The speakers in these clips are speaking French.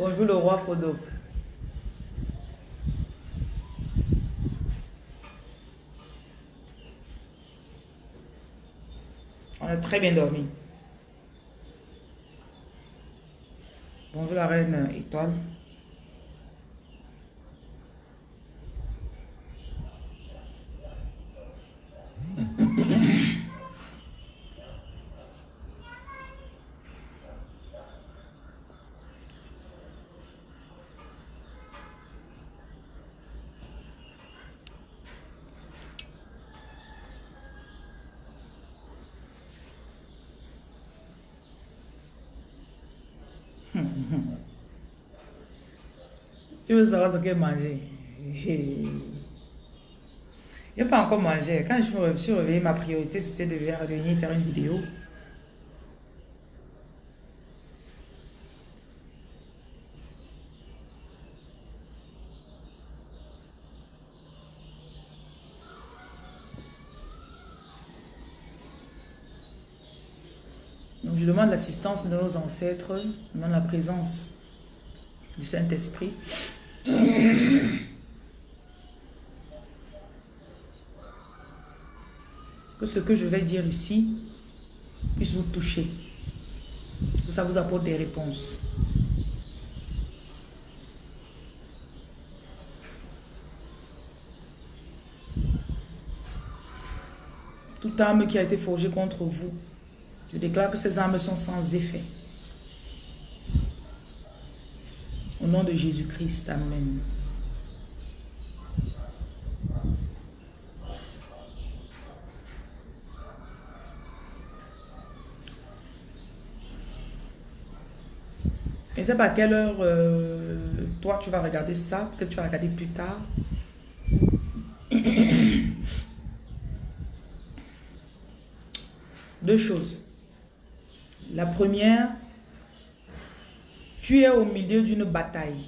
Bonjour le roi Fodo. On a très bien dormi. Bonjour la reine étoile. Tu veux savoir ce qu'elle manger n'y a pas encore mangé. Quand je me suis réveillée, ma priorité c'était de venir faire une vidéo. Donc je demande l'assistance de nos ancêtres, je demande la présence du Saint-Esprit. Que ce que je vais dire ici puisse vous toucher. Que ça vous apporte des réponses. Toute âme qui a été forgée contre vous, je déclare que ces âmes sont sans effet. Nom de Jésus-Christ, Amen. Je ne pas à quelle heure euh, toi tu vas regarder ça. Peut-être tu vas regarder plus tard. Deux choses. La première, tu es au milieu d'une bataille.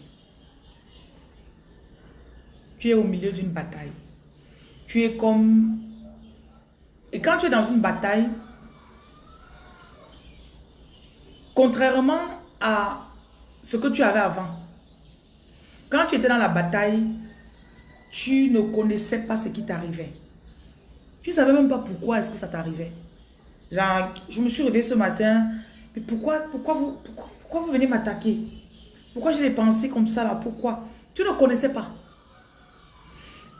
Tu es au milieu d'une bataille. Tu es comme... Et quand tu es dans une bataille, contrairement à ce que tu avais avant, quand tu étais dans la bataille, tu ne connaissais pas ce qui t'arrivait. Tu savais même pas pourquoi est-ce que ça t'arrivait. Genre, je me suis réveillée ce matin, mais pourquoi, pourquoi vous... Pourquoi, pourquoi vous venez m'attaquer? Pourquoi j'ai les pensées comme ça là? Pourquoi? Tu ne connaissais pas.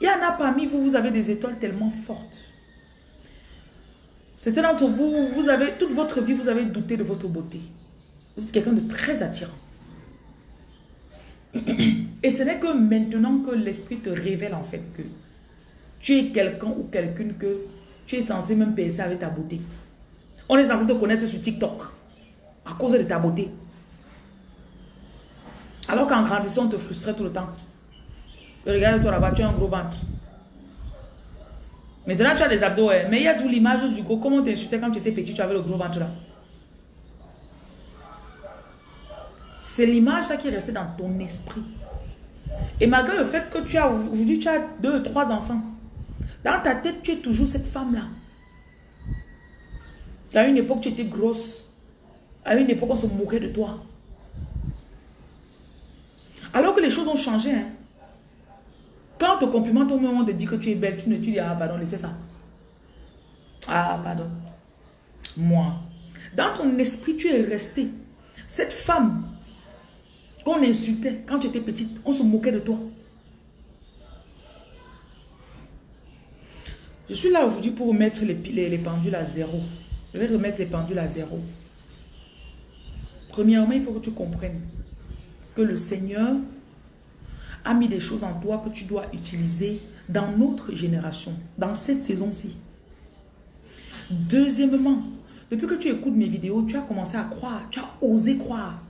Il y en a parmi vous, vous avez des étoiles tellement fortes. Certains d'entre vous, vous avez, toute votre vie, vous avez douté de votre beauté. Vous êtes quelqu'un de très attirant. Et ce n'est que maintenant que l'esprit te révèle en fait que tu es quelqu'un ou quelqu'une que tu es censé même penser avec ta beauté. On est censé te connaître sur TikTok à cause de ta beauté. Alors qu'en grandissant, on te frustrait tout le temps. Regarde-toi là-bas, tu as un gros ventre. Maintenant, tu as des abdos, mais il y a tout l'image du gros. Comment t'insultais quand tu étais petit, tu avais le gros ventre là? C'est l'image qui est restée dans ton esprit. Et malgré le fait que tu as aujourd'hui, tu as deux, trois enfants, dans ta tête, tu es toujours cette femme-là. À une époque, tu étais grosse. À une époque, on se moquait de toi. Alors que les choses ont changé. Hein. Quand on te complimente au moment de dire que tu es belle, tu ne dis ah pardon, laissez ça. Ah pardon. Moi. Dans ton esprit, tu es resté. Cette femme qu'on insultait quand tu étais petite, on se moquait de toi. Je suis là aujourd'hui pour remettre les pendules à zéro. Je vais remettre les pendules à zéro. Premièrement, il faut que tu comprennes le Seigneur a mis des choses en toi que tu dois utiliser dans notre génération, dans cette saison-ci. Deuxièmement, depuis que tu écoutes mes vidéos, tu as commencé à croire, tu as osé croire.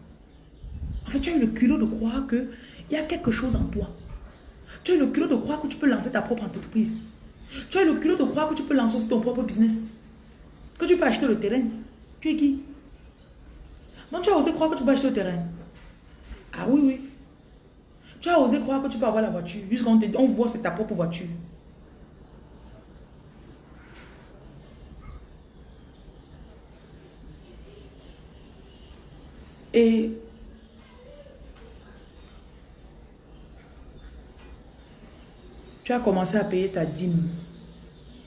En fait, tu as eu le culot de croire qu'il y a quelque chose en toi. Tu as eu le culot de croire que tu peux lancer ta propre entreprise. Tu as eu le culot de croire que tu peux lancer aussi ton propre business. Que tu peux acheter le terrain. Tu es qui? Donc tu as osé croire que tu peux acheter le terrain. Ah oui, oui. Tu as osé croire que tu peux avoir la voiture. Jusqu'on on voit c'est ta propre voiture. Et tu as commencé à payer ta dîme.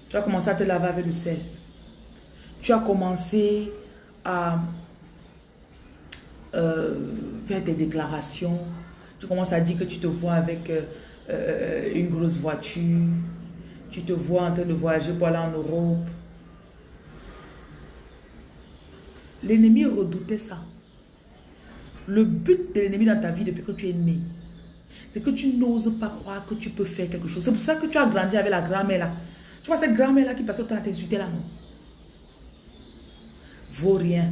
Tu as commencé à te laver avec le sel. Tu as commencé à euh, faire des déclarations. Tu commences à dire que tu te vois avec euh, euh, une grosse voiture. Tu te vois en train de voyager pour aller en Europe. L'ennemi redoutait ça. Le but de l'ennemi dans ta vie depuis que tu es né, c'est que tu n'oses pas croire que tu peux faire quelque chose. C'est pour ça que tu as grandi avec la grand-mère là. Tu vois cette grand-mère là qui passe le temps à t'insulter là, non? Vaut rien.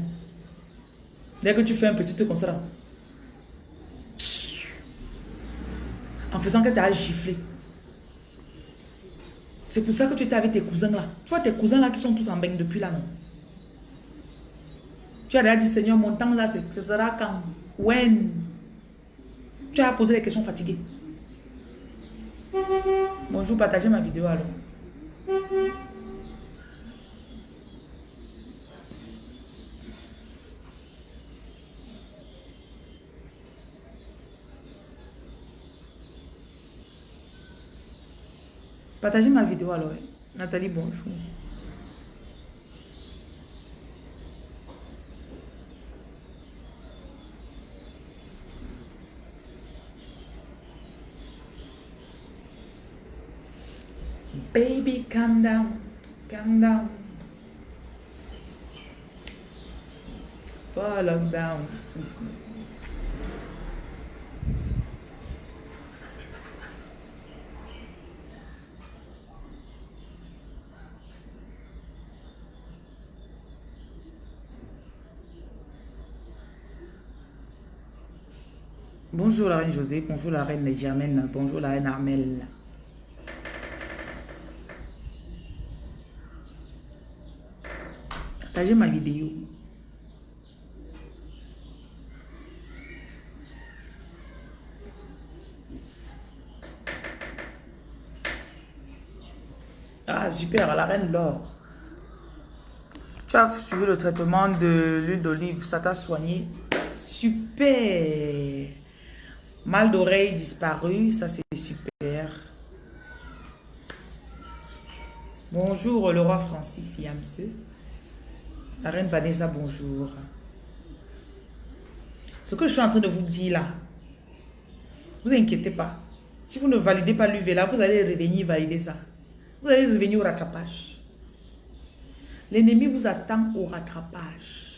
Dès que tu fais un petit truc comme ça, en faisant que tu as giflé. C'est pour ça que tu étais avec tes cousins là. Tu vois tes cousins là qui sont tous en bain depuis là, non? Tu as déjà dit, Seigneur, mon temps là, ce sera quand? When? Tu as posé des questions fatiguées. Bonjour, partagez ma vidéo alors. Partagez ma vidéo alors. Nathalie, bonjour. Baby, calm down. Calm down. Pas lockdown. Bonjour la reine José, bonjour la reine Germaine, bonjour la reine Armelle. Partagez ma vidéo. Ah super, la reine l'or. Tu as suivi le traitement de l'huile d'olive, ça t'a soigné. Super. Mal d'oreille disparu, ça c'est super. Bonjour le roi Francis Yamse. La reine Vanessa, bonjour. Ce que je suis en train de vous dire là, vous inquiétez pas. Si vous ne validez pas l'UV là, vous allez revenir valider ça. Vous allez revenir au rattrapage. L'ennemi vous attend au rattrapage.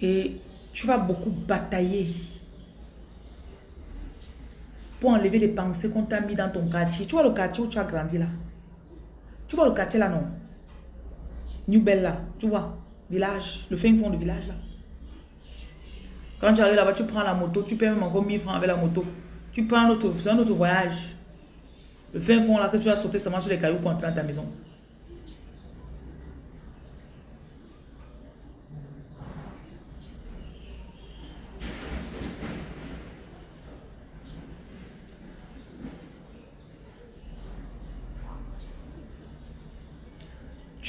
Et tu vas beaucoup batailler pour enlever les pensées qu'on t'a mis dans ton quartier. Tu vois le quartier où tu as grandi là? Tu vois le quartier là, non? New Bell là, tu vois? Village, le fin fond du village là. Quand tu arrives là-bas, tu prends la moto, tu payes même encore 1000 francs avec la moto. Tu prends un autre, un autre voyage. Le fin fond là que tu as sauté seulement sur les cailloux pour entrer dans ta maison.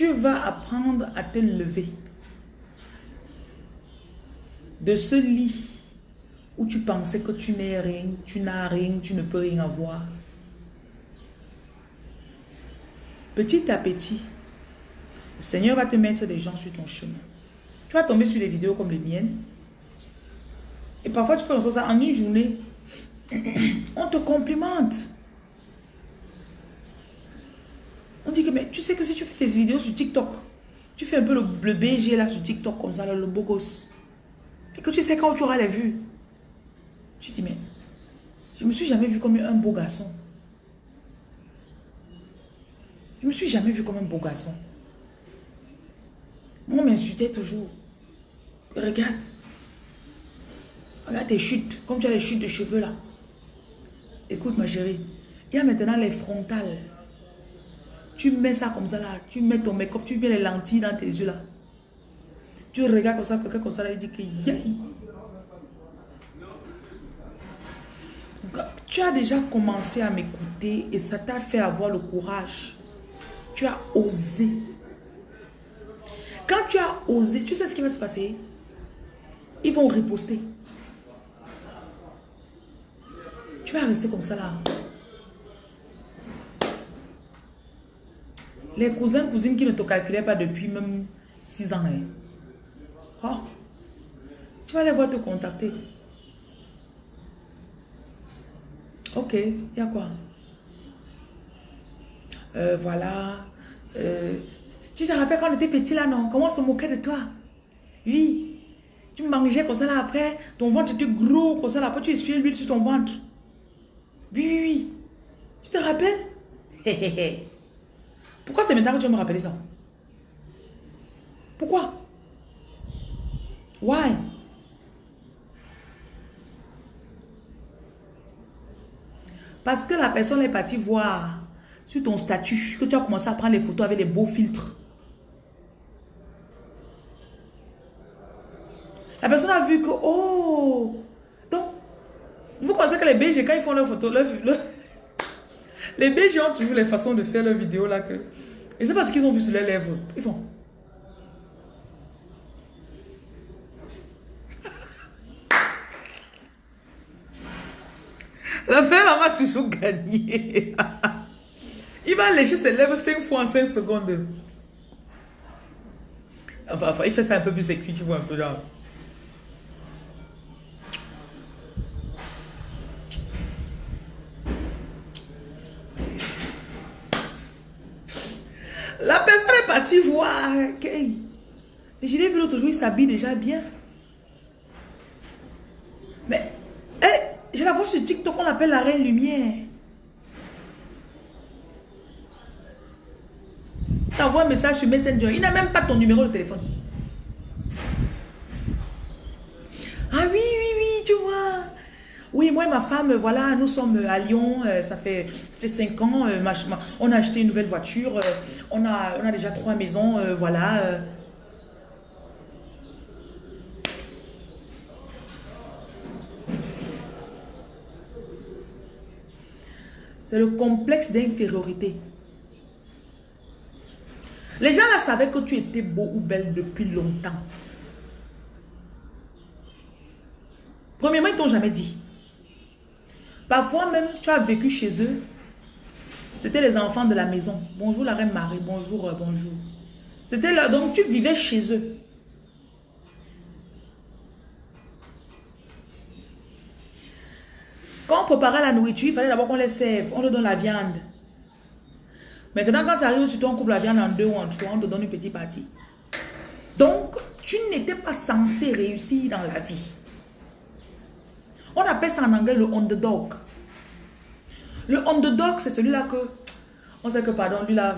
Tu vas apprendre à te lever de ce lit où tu pensais que tu n'es rien, tu n'as rien, tu ne peux rien avoir. Petit à petit, le Seigneur va te mettre des gens sur ton chemin. Tu vas tomber sur des vidéos comme les miennes. Et parfois, tu peux penser ça en une journée. On te complimente. On dit que, mais tu sais que si tu fais tes vidéos sur TikTok, tu fais un peu le, BG là sur TikTok comme ça, le beau gosse. Et que tu sais quand tu auras les vues. Tu dis, mais je me suis jamais vu comme un beau garçon. Je me suis jamais vu comme un beau garçon. Moi, on m'insultait toujours. Regarde. Regarde tes chutes. Comme tu as les chutes de cheveux là. Écoute ma chérie. Il y a maintenant les frontales. Tu mets ça comme ça là, tu mets ton make-up, tu mets les lentilles dans tes yeux là. Tu regardes comme ça, quelqu'un comme ça là, il dit que Tu as déjà commencé à m'écouter et ça t'a fait avoir le courage. Tu as osé. Quand tu as osé, tu sais ce qui va se passer? Ils vont riposter. Tu vas rester comme ça là. Les cousins, cousines qui ne te calculaient pas depuis même 6 ans. Hein. Oh. Tu vas les voir te contacter. Ok, il y a quoi? Euh, Voilà. Euh, tu te rappelles quand on était petit là, non? Comment on se moquait de toi? Oui. Tu mangeais comme ça là après, ton ventre était gros comme ça là, après tu essuyais l'huile sur ton ventre. Oui, oui, oui. Tu te rappelles? Pourquoi c'est maintenant que tu vas me rappeler ça? Pourquoi? Why? Parce que la personne est partie voir sur ton statut que tu as commencé à prendre les photos avec les beaux filtres. La personne a vu que, oh, donc, vous pensez que les BG, quand ils font leurs photos, les BG ont toujours les façons de faire leurs vidéos là que, et c'est parce qu'ils ont vu sur les lèvres, ils font. La femme m'a toujours gagné. il va lécher ses lèvres 5 fois en 5 secondes. Enfin, enfin, il fait ça un peu plus sexy, tu vois, un peu là. La partie voir. Okay. je l'ai vu l'autre jour, il s'habille déjà bien. Mais, je la vois sur TikTok, on l'appelle la reine lumière. T'envoies un message sur Messenger, il n'a même pas ton numéro de téléphone. Ah oui, oui, oui, tu vois. Oui, et ma femme, voilà, nous sommes à Lyon, euh, ça fait, ça fait cinq ans, euh, on a acheté une nouvelle voiture, euh, on, a, on a déjà trois maisons, voilà. C'est le complexe d'infériorité. Les gens là savaient que tu étais beau ou belle depuis longtemps. Premièrement, ils t'ont jamais dit. Parfois même, tu as vécu chez eux. C'était les enfants de la maison. Bonjour la reine Marie, bonjour, euh, bonjour. C'était là, donc tu vivais chez eux. Quand on préparait la nourriture, il fallait d'abord qu'on les serve. On leur donne la viande. Maintenant, quand ça arrive sur ton couple, la viande en deux ou en trois, on te donne une petite partie. Donc, tu n'étais pas censé réussir dans la vie. On appelle ça en anglais le underdog. Le underdog, c'est celui-là que... On sait que, pardon, lui là...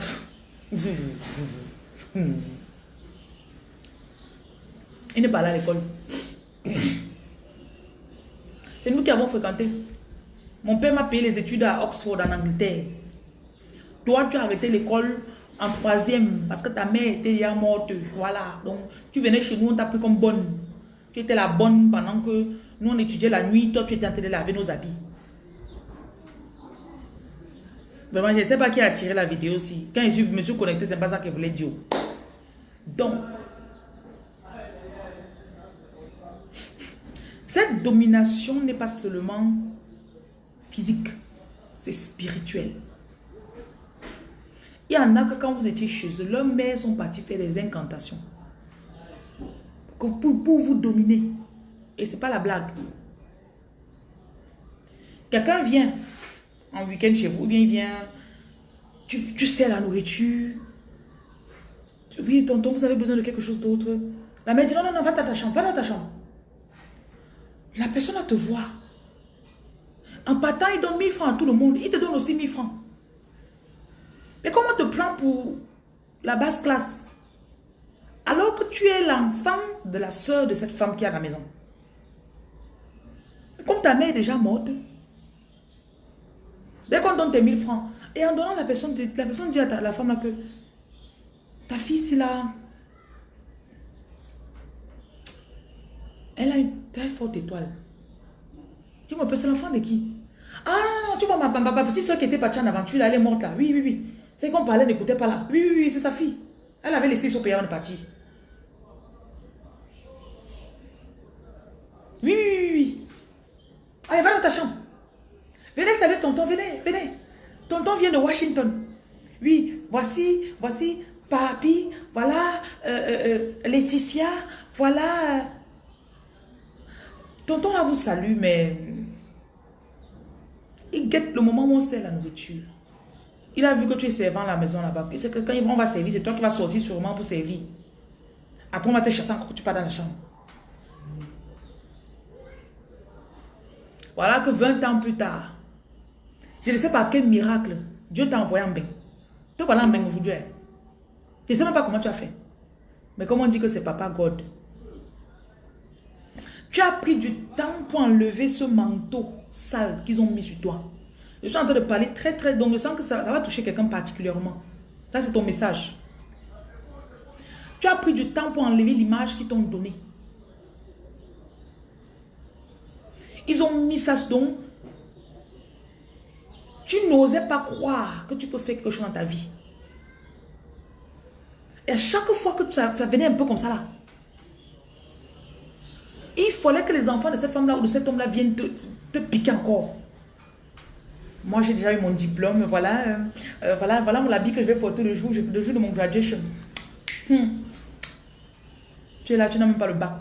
Il n'est pas là à l'école. C'est nous qui avons fréquenté. Mon père m'a payé les études à Oxford, en Angleterre. Toi, tu as arrêté l'école en troisième parce que ta mère était déjà morte. Voilà. Donc, tu venais chez nous, on t'a pris comme bonne. Tu étais la bonne pendant que nous, on étudiait la nuit. Toi, tu étais en train de laver nos habits. Vraiment, je ne sais pas qui a tiré la vidéo aussi. Quand je me suis connecté, c'est pas ça qu'elle voulait dire. Donc, cette domination n'est pas seulement physique, c'est spirituel. Il y en a que quand vous étiez chez eux, leurs mères sont partis faire des incantations. Pour, pour vous dominer. Et ce n'est pas la blague. Quelqu'un vient en week-end chez vous, ou bien il vient, tu, tu sais la nourriture. Oui, tonton, vous avez besoin de quelque chose d'autre. La mère dit, non, non, non, va dans ta chambre, va dans ta chambre. La personne va te voir. En partant, il donne 1000 francs à tout le monde. Il te donne aussi 1000 francs. Mais comment te prend pour la basse classe? Alors que tu es l'enfant de la soeur de cette femme qui est à la maison. Comme ta mère est déjà morte, dès qu'on donne tes 1000 francs, et en donnant la personne, la personne dit à la femme que ta fille, c'est là, elle a une très forte étoile. Dis-moi, c'est l'enfant de qui? Ah non, non, tu vois, ma, petite soeur qui était partie en aventure, elle est morte là. Oui, oui, oui. C'est qu'on parlait, n'écoutait pas là. Oui, oui, oui, c'est sa fille. Elle avait laissé son père en partie. Allez, va dans ta chambre. Venez saluer tonton, venez, venez. Tonton vient de Washington. Oui, voici, voici Papi, voilà euh, euh, euh, Laetitia, voilà. Tonton là vous salue, mais il guette le moment où on sert la nourriture. Il a vu que tu es servant à la maison là-bas. Sait que quand on va servir, c'est toi qui vas sortir sûrement pour servir. Après, on va te chasser encore que tu pars dans la chambre. Voilà que 20 ans plus tard, je ne sais pas quel miracle, Dieu t'a envoyé en bain. Tu vas en bain aujourd'hui. Je ne sais même pas comment tu as fait. Mais comme on dit que c'est Papa God. Tu as pris du temps pour enlever ce manteau sale qu'ils ont mis sur toi. Je suis en train de parler très très, donc je sens que ça, va toucher quelqu'un particulièrement. Ça c'est ton message. Tu as pris du temps pour enlever l'image qu'ils t'ont donnée. Ils ont mis ça donc. Tu n'osais pas croire que tu peux faire quelque chose dans ta vie. Et à chaque fois que ça, venait un peu comme ça là, il fallait que les enfants de cette femme-là ou de cet homme-là viennent te, piquer encore. Moi, j'ai déjà eu mon diplôme. Voilà, euh, euh, voilà, voilà mon habit que je vais porter le jour, le jour de mon graduation. Hmm. Tu es là, tu n'as même pas le bac.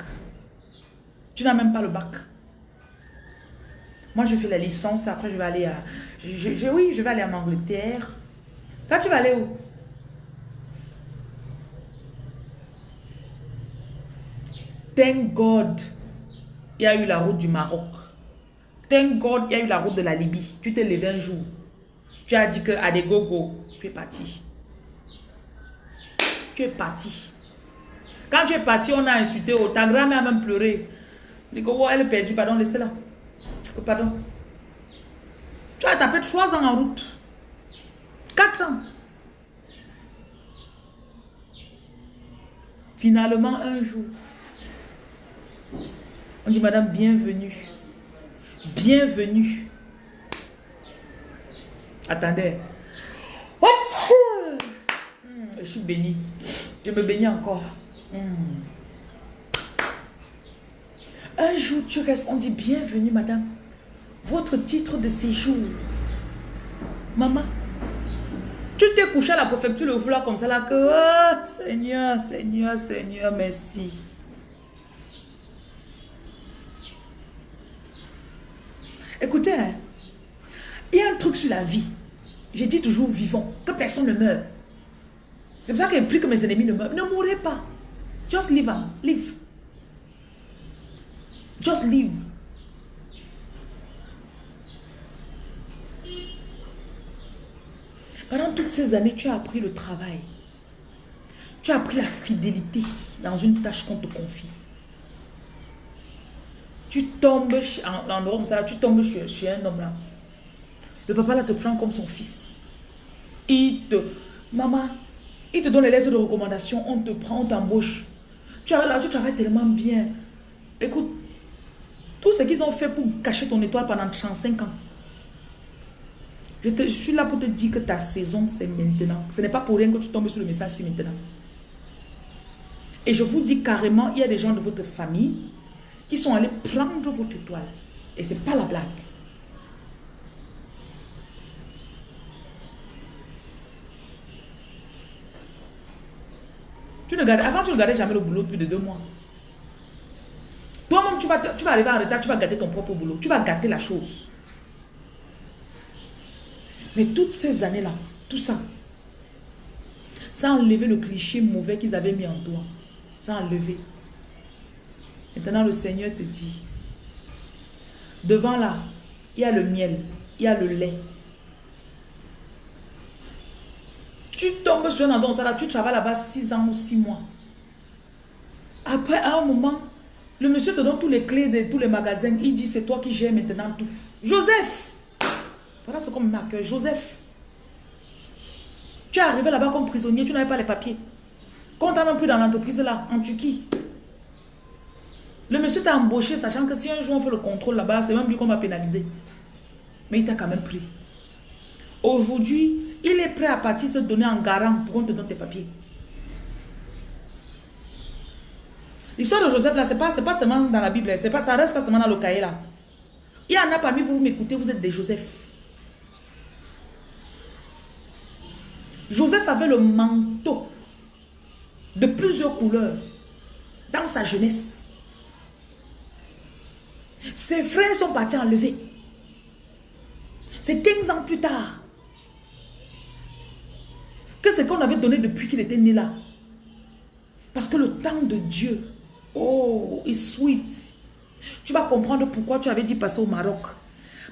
Tu n'as même pas le bac. Moi, je fais la licence. Après, je vais aller à... Je, oui, je vais aller en Angleterre. Toi, tu vas aller où? Thank God, il y a eu la route du Maroc. Thank God, il y a eu la route de la Libye. Tu t'es levé un jour. Tu as dit que à des gogo, tu es parti. Tu es parti. Quand tu es parti, on a insulté. Oh, ta grand-mère a même pleuré. Les gogo, elle est perdue. Pardon, laissez-la. Pardon. Tu as tapé trois ans en route. Quatre ans. Finalement, un jour, on dit, madame, bienvenue. Bienvenue. Attendez. What? Hmm, je suis béni. Je me bénis encore. Hmm. Un jour, tu restes, on dit, bienvenue, madame. Votre titre de séjour. Maman, tu t'es couché à la préfecture le vouloir comme ça là que, oh, Seigneur, Seigneur, Seigneur, merci. Écoutez, hein, il y a un truc sur la vie. J'ai dit toujours vivant, que personne ne meurt. C'est pour ça que plus que mes ennemis ne meurent. Ne mourrez pas. Just live. Hein. Live. Just live. Pendant toutes ces années, tu as appris le travail. Tu as appris la fidélité dans une tâche qu'on te confie tu tombes en, en ça, tu tombes chez, un homme là. Le papa là te prend comme son fils. Il te, maman, il te donne les lettres de recommandation, on te prend, on t'embauche. Tu là, tu travailles tellement bien. Écoute, tout ce qu'ils ont fait pour cacher ton étoile pendant 35 ans. Je, suis là pour te dire que ta saison, c'est maintenant. Ce n'est pas pour rien que tu tombes sur le message, c'est maintenant. Et je vous dis carrément, il y a des gens de votre famille qui sont allés prendre votre étoile. Et c'est pas la blague. Tu ne avant, tu ne gardais jamais le boulot plus de deux mois. Toi-même, tu vas, tu vas arriver en retard, tu vas gâter ton propre boulot. Tu vas gâter la chose. Mais toutes ces années-là, tout ça, ça a enlevé le cliché mauvais qu'ils avaient mis en toi. Ça a enlevé. Maintenant, le Seigneur te dit, devant là, il y a le miel, il y a le lait. Tu tombes sur un endroit, là, tu travailles là-bas 6 ans ou 6 mois. Après, à un moment, le monsieur te donne tous les clés de tous les magasins. Il dit, c'est toi qui gères maintenant tout. Joseph Voilà ce qu'on marque. Joseph. Tu es arrivé là-bas comme prisonnier, tu n'avais pas les papiers. Quand tu plus dans l'entreprise là, en Turquie, le monsieur t'a embauché sachant que si un jour on fait le contrôle là-bas, c'est même lui qu'on va pénaliser. Mais il t'a quand même pris. Aujourd'hui, il est prêt à partir se donner en garant pour qu'on te donne tes papiers. L'histoire de Joseph là, c'est pas, pas seulement dans la Bible, pas, ça reste pas seulement dans le cahier là. Il y en a parmi vous, vous m'écoutez, vous êtes des Joseph. Joseph avait le manteau de plusieurs couleurs dans sa jeunesse. Ses frères sont partis enlever. C'est 15 ans plus tard que ce qu'on avait donné depuis qu'il était né là. Parce que le temps de Dieu, oh, est sweet. Tu vas comprendre pourquoi tu avais dit passer au Maroc.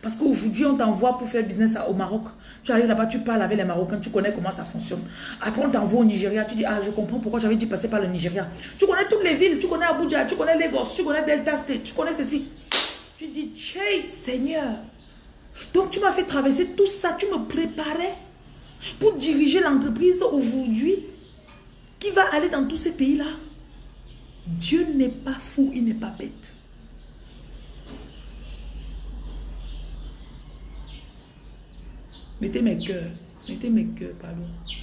Parce qu'aujourd'hui, on t'envoie pour faire business au Maroc. Tu arrives là-bas, tu parles avec les Marocains, tu connais comment ça fonctionne. Après, on t'envoie au Nigeria, tu dis, ah, je comprends pourquoi j'avais dit passer par le Nigeria. Tu connais toutes les villes, tu connais Abuja, tu connais Lagos, tu connais Delta State, tu connais ceci. Tu dis, Chey, Seigneur. Donc, tu m'as fait traverser tout ça, tu me préparais pour diriger l'entreprise aujourd'hui qui va aller dans tous ces pays-là. Dieu n'est pas fou, il n'est pas bête. Mettez mes cœurs. Mettez mes cœurs, pardon. Si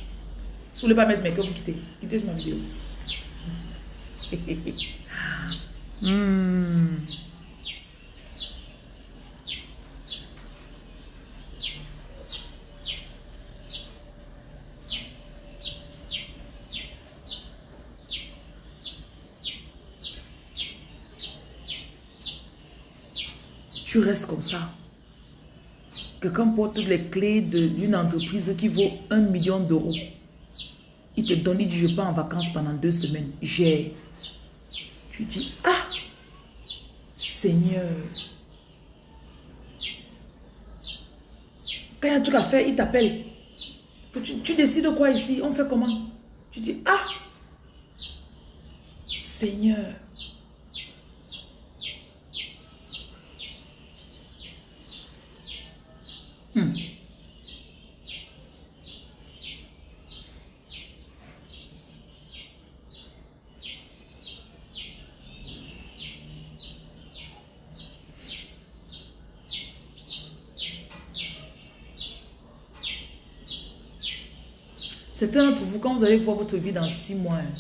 vous voulez pas mettre mes cœurs, vous quittez. Quittez sur ma vidéo. Hmm. Tu restes comme ça. Quelqu'un porte les clés d'une entreprise qui vaut un million d'euros. Il te donne, il dit, je pars en vacances pendant deux semaines. J'ai. Tu dis, ah, Seigneur. Quand il y a un truc à faire, il t'appelle. Tu, tu décides quoi ici? On fait comment? Tu dis, ah, Seigneur. Certains d'entre vous, quand vous allez voir votre vie dans six mois, hein,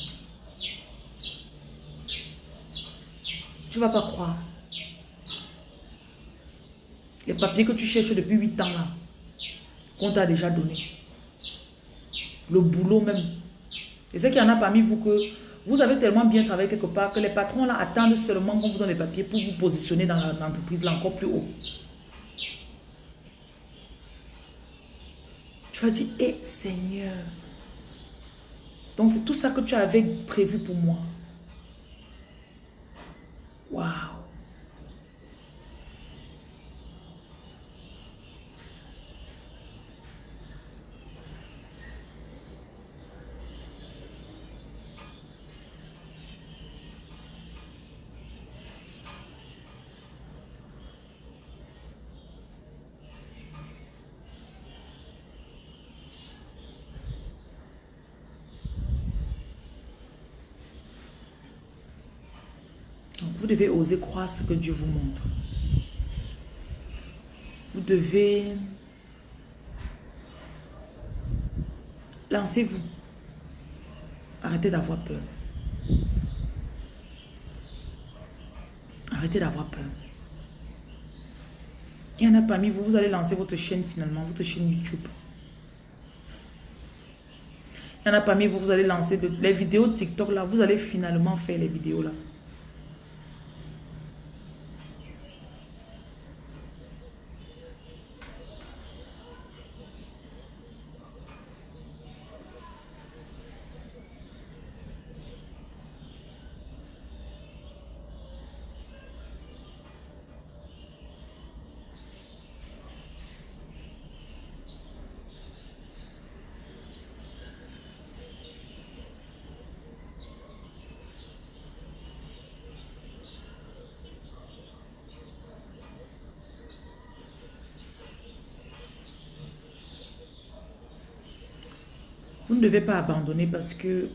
tu ne vas pas croire. Les papiers que tu cherches depuis 8 ans là, qu'on t'a déjà donné. Le boulot même. Et c'est qu'il y en a parmi vous que vous avez tellement bien travaillé quelque part que les patrons là attendent seulement qu'on vous donne les papiers pour vous positionner dans l'entreprise là encore plus haut. Tu vas dire, hé Seigneur. Donc c'est tout ça que tu avais prévu pour moi. Waouh. Vous devez oser croire ce que Dieu vous montre. Vous devez... Lancez-vous. Arrêtez d'avoir peur. Arrêtez d'avoir peur. Il y en a parmi vous, vous allez lancer votre chaîne finalement, votre chaîne YouTube. Il y en a parmi vous, vous allez lancer les vidéos TikTok là, vous allez finalement faire les vidéos là. Vous ne devez pas abandonner parce que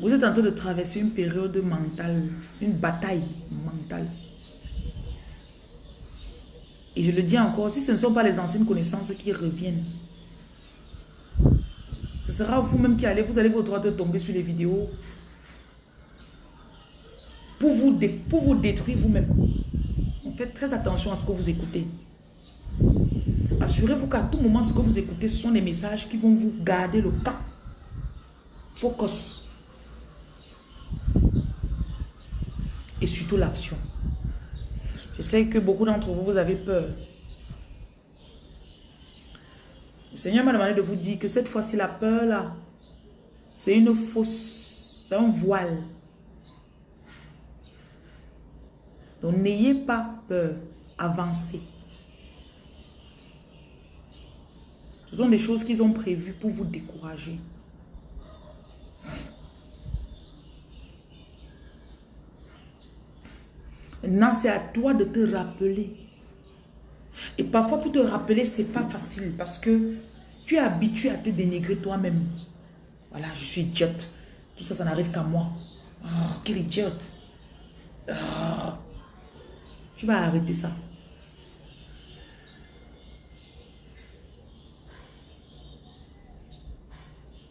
vous êtes en train de traverser une période mentale, une bataille mentale. Et je le dis encore, si ce ne sont pas les anciennes connaissances qui reviennent, ce sera vous-même qui allez, vous allez vous droit de tomber sur les vidéos pour vous, pour vous détruire vous-même. Faites très attention à ce que vous écoutez. Assurez-vous qu'à tout moment, ce que vous écoutez, ce sont des messages qui vont vous garder le camp. Focus. Et surtout l'action. Je sais que beaucoup d'entre vous, vous avez peur. Le Seigneur m'a demandé de vous dire que cette fois-ci, la peur là, c'est une fausse, c'est un voile. Donc n'ayez pas peur, avancez. Ce sont des choses qu'ils ont prévues pour vous décourager. Maintenant, c'est à toi de te rappeler. Et parfois, pour te rappeler, c'est pas facile parce que tu es habitué à te dénigrer toi-même. Voilà, je suis idiote. Tout ça, ça n'arrive qu'à moi. Oh, quel idiote. Oh. Tu vas arrêter ça.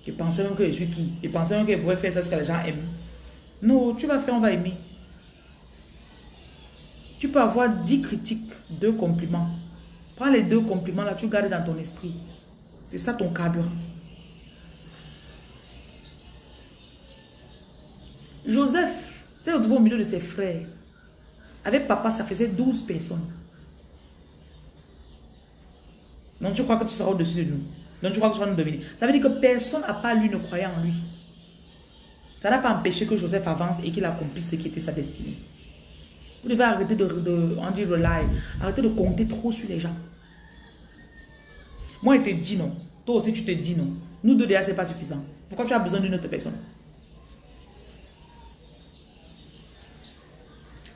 Je pensais même que je suis qui? Je pensais même que je pouvais faire ça ce que les gens aiment. Non, tu vas faire, on va aimer. Tu peux avoir 10 critiques, 2 compliments. Prends les deux compliments là, tu gardes dans ton esprit. C'est ça ton carburant. Joseph s'est retrouvé au milieu de ses frères. Avec papa, ça faisait 12 personnes. Donc tu crois que tu seras au-dessus de nous? Donc tu crois que tu vas nous devenir. Ça veut dire que personne à part lui ne croyait en lui. Ça n'a pas empêché que Joseph avance et qu'il accomplisse ce qui était sa destinée. Vous devez arrêter de, de on dit rely, arrêter de compter trop sur les gens. Moi, il te dit non. Toi aussi, tu te dis non. Nous deux déjà, ce n'est pas suffisant. Pourquoi tu as besoin d'une autre personne?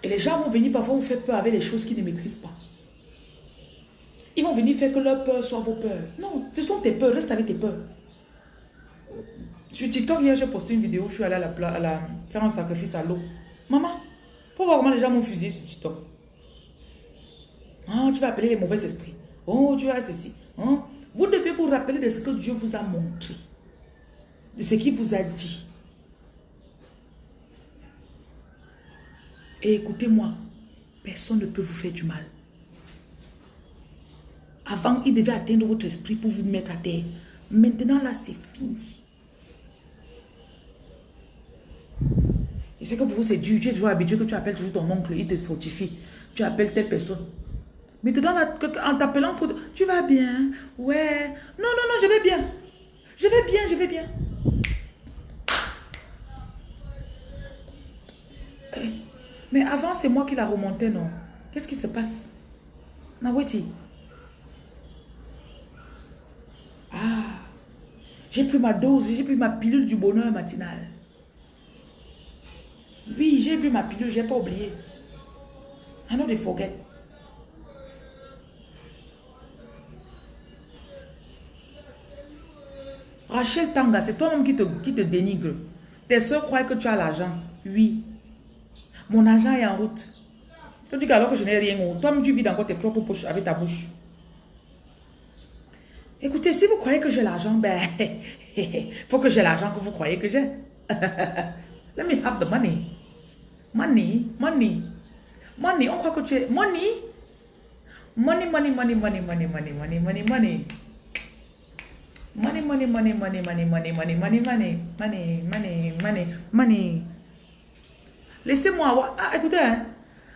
Et les gens vont venir parfois vous faire peur avec les choses qu'ils ne maîtrisent pas. Ils vont venir faire que leur peur soit vos peurs. Non, ce sont tes peurs. Reste avec tes peurs. Sur TikTok, hier, j'ai posté une vidéo. Je suis allée à la, à la faire un sacrifice à l'eau. Maman, pour voir comment les gens m'ont fusillé sur TikTok. Oh, tu vas appeler les mauvais esprits. Oh, tu as ceci. Oh. Vous devez vous rappeler de ce que Dieu vous a montré. De ce qu'il vous a dit. Et écoutez-moi, personne ne peut vous faire du mal. Avant, il devait atteindre votre esprit pour vous mettre à terre. Maintenant, là, c'est fini. Et c'est que pour vous, c'est dur. Tu es toujours habitué que tu appelles toujours ton oncle, il te fortifie. Tu appelles telle personne. Mais te donne en t'appelant pour... Tu vas bien Ouais. Non, non, non, je vais bien. Je vais bien, je vais bien. Eh, mais avant, c'est moi qui la remontais, non? Qu'est-ce qui se passe? Naweti. Ah. J'ai pris ma dose, j'ai pris ma pilule du bonheur matinal. Oui, j'ai bu ma pilule, j'ai pas oublié. I know they forget. Rachel Tanga, c'est toi-même qui te, qui te dénigre. Tes soeurs croient que tu as l'argent. Oui. Mon argent est en route. Tu dis alors que je n'ai rien. Toi-même, tu vis dans tes propres poches avec ta bouche. Écoutez, si vous croyez que j'ai l'argent, ben, faut que j'ai l'argent que vous croyez que j'ai. Let me have the money. Money, money. Money, on croit que tu es... Money. Money, money, money, money, money, money, money, money, money. Money, money, money, money, money, money, money, money, money, money, money, money, money. Laissez-moi avoir... Ah, écoutez, hein,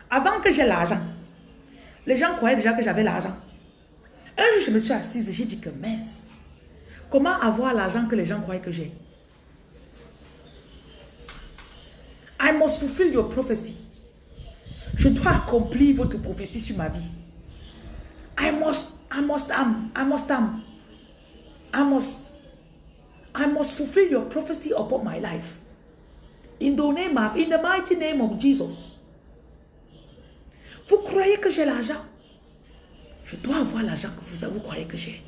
avant que j'ai l'argent, les gens croyaient déjà que j'avais l'argent. Un jour, je me suis assise j'ai dit que mince, comment avoir l'argent que les gens croyaient que j'ai? I must fulfill your prophecy. Je dois accomplir votre prophétie sur ma vie. I must, I must, am, I must, am. I must, I must fulfill your prophecy upon my life. In the name of, in the mighty name of Jesus. Vous croyez que j'ai l'argent? Je dois avoir l'argent que vous, vous croyez que j'ai.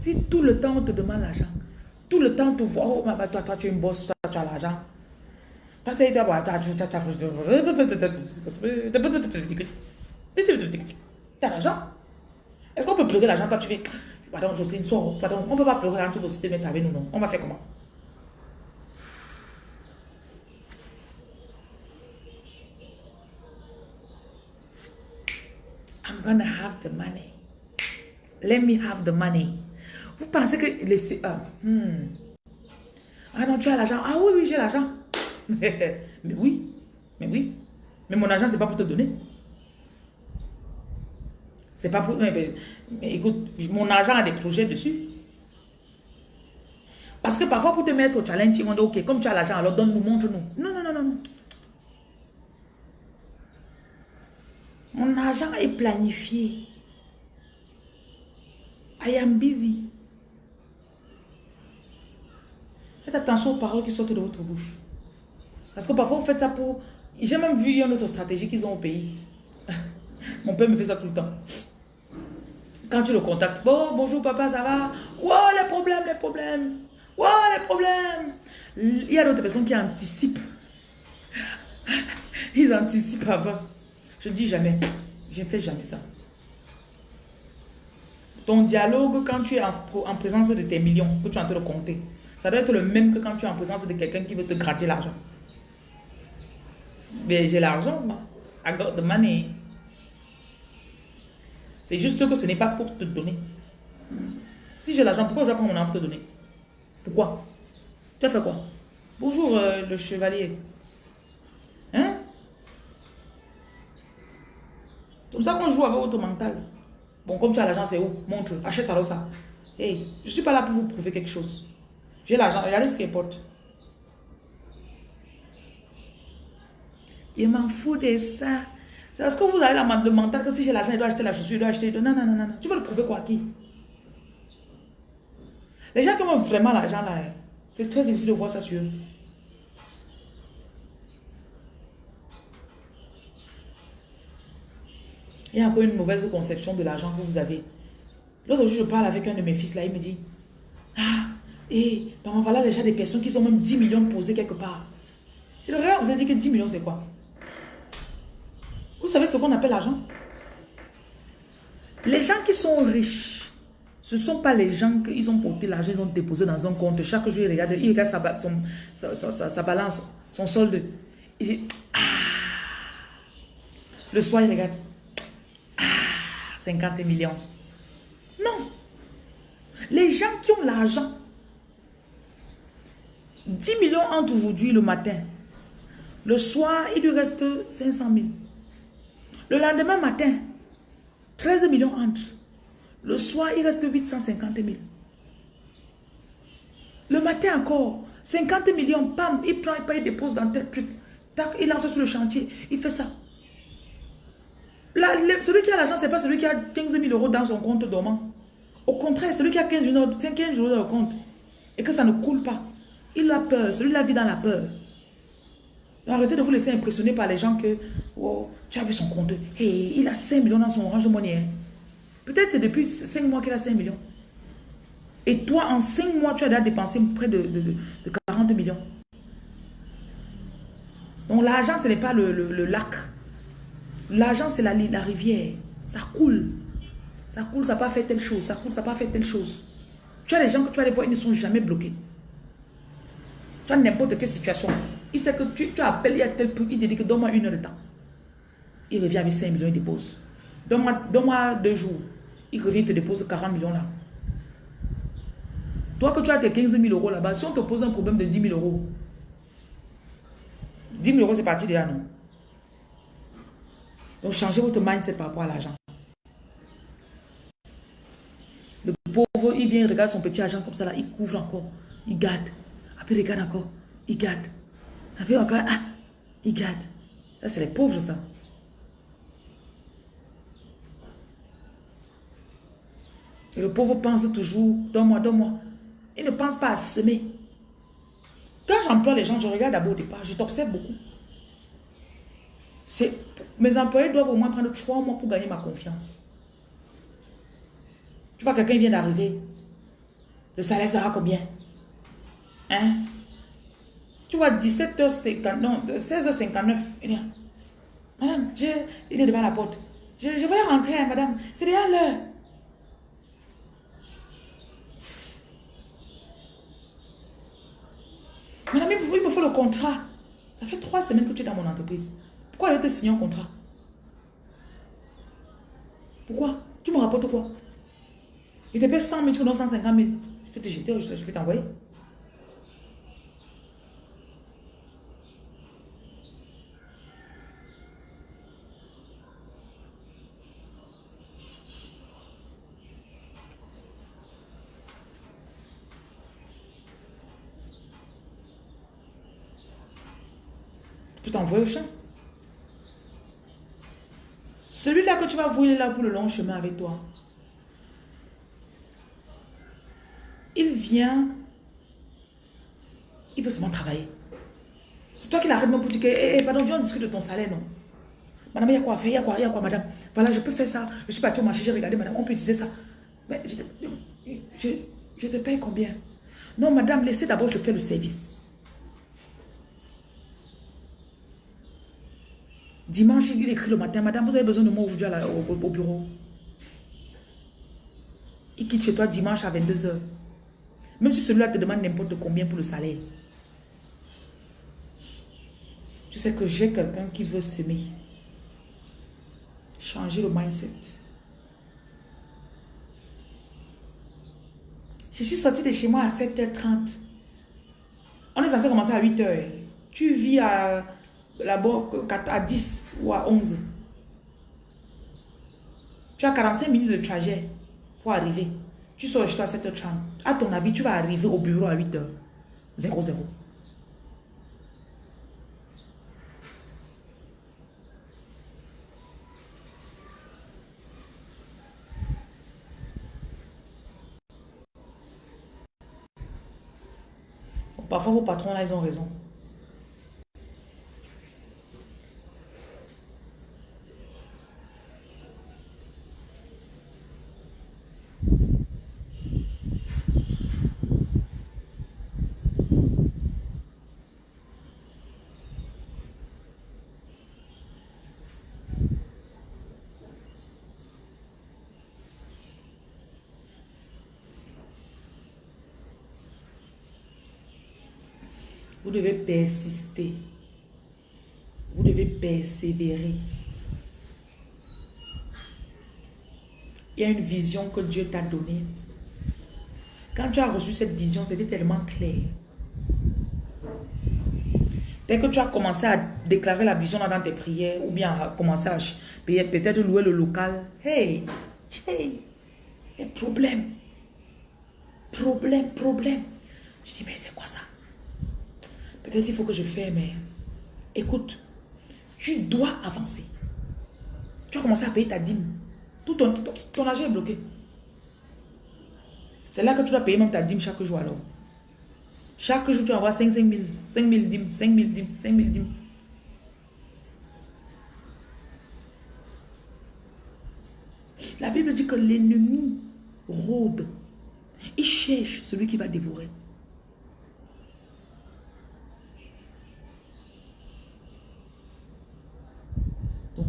Si tout le temps on te demande l'argent, tout le temps tu vois, oh, toi, toi, tu es une bosse, toi, tu as l'argent. Toi, tu as l'argent. Est-ce qu'on peut pleurer l'argent Toi, tu fais, pardon, Jocelyne, sors. Pardon, on ne peut pas pleurer l'argent, tu veux aussi te mettre avec nous, non On va faire comment Gonna have the money. Let me have the money. Vous pensez que les... Ah, hmm. ah non, tu as l'argent. Ah oui, oui, j'ai l'argent. mais oui, mais oui. Mais mon argent, c'est pas pour te donner. C'est pas pour... Mais, écoute, mon argent a des projets dessus. Parce que parfois, pour te mettre au challenge, ils vont dire, ok, comme tu as l'argent, alors donne-nous, montre-nous. Non, non, non, non, non. Mon argent est planifié. I am busy. Faites attention aux paroles qui sortent de votre bouche. Parce que parfois, vous faites ça pour... J'ai même vu une autre stratégie qu'ils ont au pays. Mon père me fait ça tout le temps. Quand tu le contactes, bon, bonjour papa, ça va? Wow, les problèmes, les problèmes. Wow, les problèmes. Il y a d'autres personnes qui anticipent. Ils anticipent avant. Je ne dis jamais. Je ne fais jamais ça. Ton dialogue, quand tu es en, présence de tes millions, que tu es en train de compter, ça doit être le même que quand tu es en présence de quelqu'un qui veut te gratter l'argent. Mais j'ai l'argent, I got the money. C'est juste que ce n'est pas pour te donner. Si j'ai l'argent, pourquoi je dois prendre mon argent pour te donner? Pourquoi? Tu as fait quoi? Bonjour euh, le chevalier. Comme ça qu'on joue avec votre mental. Bon, comme tu as l'argent, c'est où? Montre, achète alors ça. Hey, je ne suis pas là pour vous prouver quelque chose. J'ai l'argent, regardez ce qui importe. Il m'en fout de ça. C'est parce que vous avez la, le mental que si j'ai l'argent, je dois acheter la chaussure, je dois acheter... Non, non, non, non. Tu veux le prouver quoi qui? Les gens qui ont vraiment l'argent là, c'est très difficile de voir ça sur eux. Il y a encore une mauvaise conception de l'argent que vous avez. L'autre jour, je parle avec un de mes fils là, il me dit, ah, et donc voilà déjà des personnes qui ont même 10 millions posés quelque part. Je le regarde, vous avez dit que 10 millions c'est quoi? Vous savez ce qu'on appelle l'argent? Les gens qui sont riches, ce ne sont pas les gens qui ont porté l'argent, ils ont déposé dans un compte. Chaque jour, ils regardent, ils regardent sa, sa, balance, son solde. Il dit, ah. Le soir, il regarde, 50 millions. Non. Les gens qui ont l'argent, 10 millions entre aujourd'hui le matin. Le soir, il lui reste 500 000. Le lendemain matin, 13 millions entre. Le soir, il reste 850 000. Le matin encore, 50 millions, pam, il prend, il dépose dans tel truc. Tac, il lance sur le chantier, il fait ça celui qui a l'argent, ce n'est pas celui qui a 15 000 euros dans son compte dormant. Au contraire, celui qui a 15 000 euros, 15 euros dans le compte et que ça ne coule pas, il a peur. Celui-là vit dans la peur. Arrêtez de vous laisser impressionner par les gens que tu as vu son compte. Hey, il a 5 millions dans son orange money. Hein. Peut-être c'est depuis 5 mois qu'il a 5 millions. Et toi, en 5 mois, tu as déjà dépensé près de, de, 40 millions. Donc l'argent, ce n'est pas le lac. L'argent, c'est la, la rivière. Ça coule. Ça coule, ça n'a pas fait telle chose. Ça coule, ça n'a pas fait telle chose. Tu as les gens que tu vas les voir, ils ne sont jamais bloqués. Tu as n'importe quelle situation. Il sait que tu, tu appelles, il y a tel truc, il te dit que donne-moi une heure de temps. Il revient avec 5 millions, il dépose. Donne-moi deux jours. Il revient, il te dépose 40 millions là. Toi que tu as tes 15 000 euros là-bas, si on te pose un problème de 10 000 euros, 10 000 euros c'est parti déjà, non? Donc, changez votre mindset par rapport à l'argent. Le pauvre, il vient, il regarde son petit argent comme ça, là, il couvre encore, il garde. Après, il regarde encore, il garde. Après, encore, ah, il garde. Ça, c'est les pauvres, ça. Et le pauvre pense toujours, donne-moi, donne-moi. Il ne pense pas à semer. Quand j'emploie les gens, je regarde d'abord au départ, je t'observe beaucoup. Mes employés doivent au moins prendre trois mois pour gagner ma confiance. Tu vois, quelqu'un vient d'arriver. Le salaire sera combien? Hein? Tu vois, 17h50, non, 16h59. Madame, il est devant la porte. Je, je voulais rentrer, hein, madame. C'est déjà l'heure. Madame, il me faut le contrat. Ça fait trois semaines que tu es dans mon entreprise. Pourquoi elle te signer un contrat Pourquoi Tu me rapportes quoi Il te paie 100 000, tu me donnes 150 000. Je peux te jeter, je peux t'envoyer. Tu peux t'envoyer au champ. Celui-là que tu vas voir, là pour le long chemin avec toi. Il vient, il veut seulement travailler. C'est toi qui l'arrête même pour dire que, eh, eh, pardon, viens, on discute de ton salaire, non? Madame, il y a quoi faire, il y a quoi, il y a quoi, madame? Voilà, je peux faire ça. Je suis parti au marché, j'ai regardé, madame, on peut utiliser ça. Mais je, je te paye combien? Non, madame, laissez d'abord, je fais le service. Dimanche, il écrit le matin, Madame, vous avez besoin de moi aujourd'hui au, au, bureau. Il quitte chez toi dimanche à 22h. Même si celui-là te demande n'importe combien pour le salaire. Tu sais que j'ai quelqu'un qui veut s'aimer. Changer le mindset. Je suis sortie de chez moi à 7h30. On est censé commencer à 8h. Tu vis à là-bas à 10 ou à 11. Tu as 45 minutes de trajet pour arriver. Tu sors chez toi à 7h30. À ton avis, tu vas arriver au bureau à 8h. 00. Parfois, vos patrons, là, ils ont raison. Vous devez persister. Vous devez persévérer. Il y a une vision que Dieu t'a donnée. Quand tu as reçu cette vision, c'était tellement clair. Dès que tu as commencé à déclarer la vision dans tes prières, ou bien à commencer à peut-être louer le local, hey, hey, problème, problème, problème. Je dis, mais Peut-être il faut que je mais écoute, tu dois avancer. Tu as commencé à payer ta dîme. Tout ton, ton, argent est bloqué. C'est là que tu dois payer même ta dîme chaque jour alors. Chaque jour, tu vas avoir 5 000, 5 000 dîmes, 5 000 dîmes, 5 000 dîmes. La Bible dit que l'ennemi rôde. Il cherche celui qui va dévorer.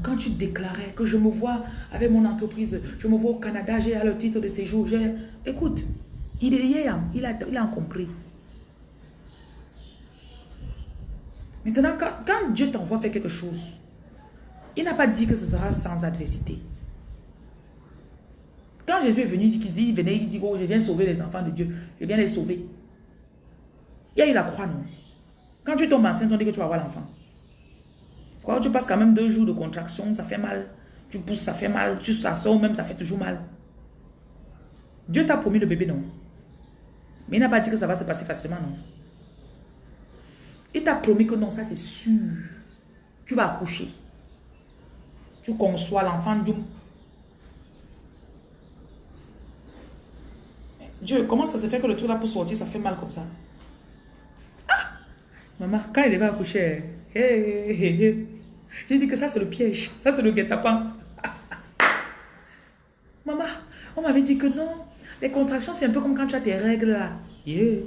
Quand tu déclarais que je me vois avec mon entreprise, je me vois au Canada, j'ai le titre de séjour, j'ai... Écoute, il est il a, il a compris. Maintenant, quand, Dieu t'envoie faire quelque chose, il n'a pas dit que ce sera sans adversité. Quand Jésus est venu, il dit, il venait, il dit, oh, je viens sauver les enfants de Dieu, je viens les sauver. Il y a eu la croix, non? Quand tu tombes enceinte, on dit que tu vas avoir l'enfant. Quand tu passes quand même deux jours de contraction, ça fait mal. Tu pousses, ça fait mal. Tu sors même, ça fait toujours mal. Dieu t'a promis le bébé, non? Mais il n'a pas dit que ça va se passer facilement, non? Il t'a promis que non, ça c'est sûr. Tu vas accoucher. Tu conçois l'enfant Dieu. Dieu, comment ça se fait que le truc là pour sortir, ça fait mal comme ça? Ah Maman, quand il va accoucher, Hey, J'ai dit que ça, c'est le piège. Ça, c'est le guet-apens. Maman, on m'avait dit que non. Les contractions, c'est un peu comme quand tu as tes règles là. Yeah.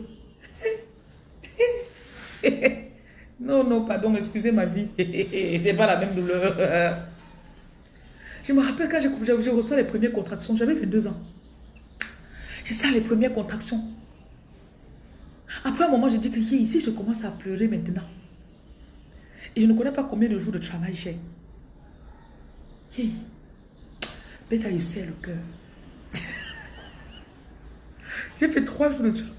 non, non, pardon, excusez ma vie. c'est pas la même douleur. Je me rappelle quand je, reçois les premières contractions, j'avais fait deux ans. J'ai ça les premières contractions. Après un moment, j'ai dit que ici, je commence à pleurer maintenant. Et je ne connais pas combien de jours de travail j'ai. Beta, il serre le cœur. J'ai fait trois jours de travail.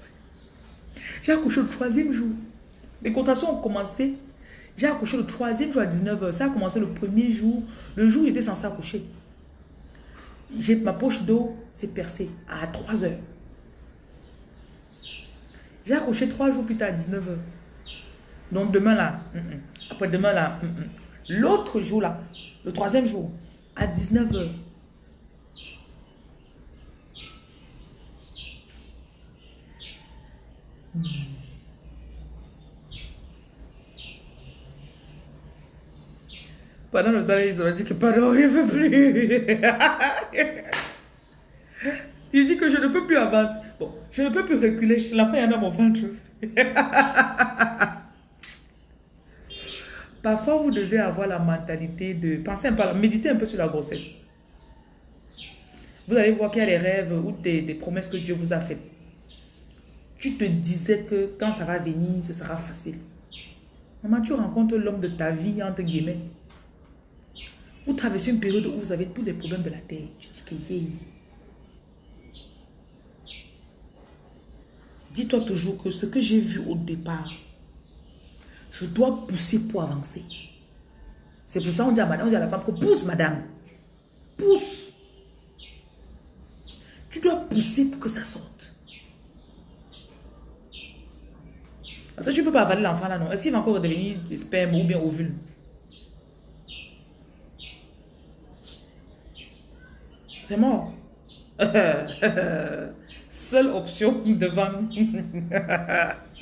J'ai accouché le troisième jour. Les contractions ont commencé. J'ai accouché le troisième jour à 19h. Ça a commencé le premier jour. Le jour où j'étais censé accoucher. Ma poche d'eau s'est percée à 3h. J'ai accouché trois jours plus tard à 19h. Donc demain là. Après demain là, mm, l'autre jour là, le troisième jour, à 19h. Pendant le temps, ils ont dit que pardon, il ne veut plus. il dit que je ne peux plus avancer. Bon, je ne peux plus reculer. L'enfant est dans mon ventre. Parfois, vous devez avoir la mentalité de penser un peu, méditer un peu sur la grossesse. Vous allez voir qu'il y a des rêves ou des, promesses que Dieu vous a faites. Tu te disais que quand ça va venir, ce sera facile. Maman, tu rencontres l'homme de ta vie, entre guillemets. Vous traversez une période où vous avez tous les problèmes de la terre. Tu dis que Dis-toi toujours que ce que j'ai vu au départ, je dois pousser pour avancer. C'est pour ça qu'on dit à madame, on dit à la femme pousse madame. Pousse. Tu dois pousser pour que ça sorte. Parce que tu ne peux pas avaler l'enfant là, non. Est-ce qu'il va encore devenir sperme ou bien ovule? C'est mort. Seule option devant.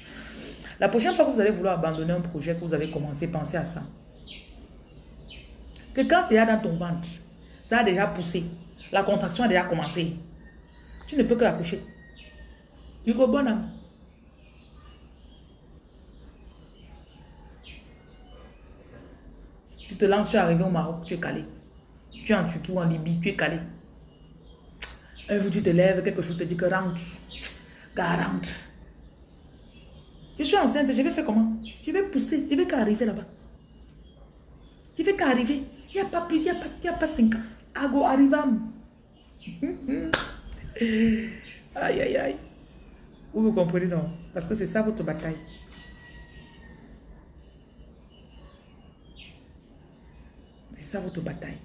La prochaine fois que vous allez vouloir abandonner un projet que vous avez commencé, pensez à ça. Que quand c'est dans ton ventre, ça a déjà poussé. La contraction a déjà commencé. Tu ne peux que accoucher. Du coup, bon âme. Tu te lances, tu es arrivé au Maroc, tu es calé. Tu es en Turquie ou en Libye, tu es calé. Un jour, tu te lèves, quelque chose te dit que rentre. Gars, rentre. Je suis enceinte, je vais faire comment? Je vais pousser, je vais qu'arriver là-bas. Je vais qu'arriver. Il n'y a pas plus, il n'y a, pas, a pas cinq ans. Ago arrivam. aïe, aïe, aïe. Vous vous comprenez, non? Parce que c'est ça votre bataille. C'est ça votre bataille.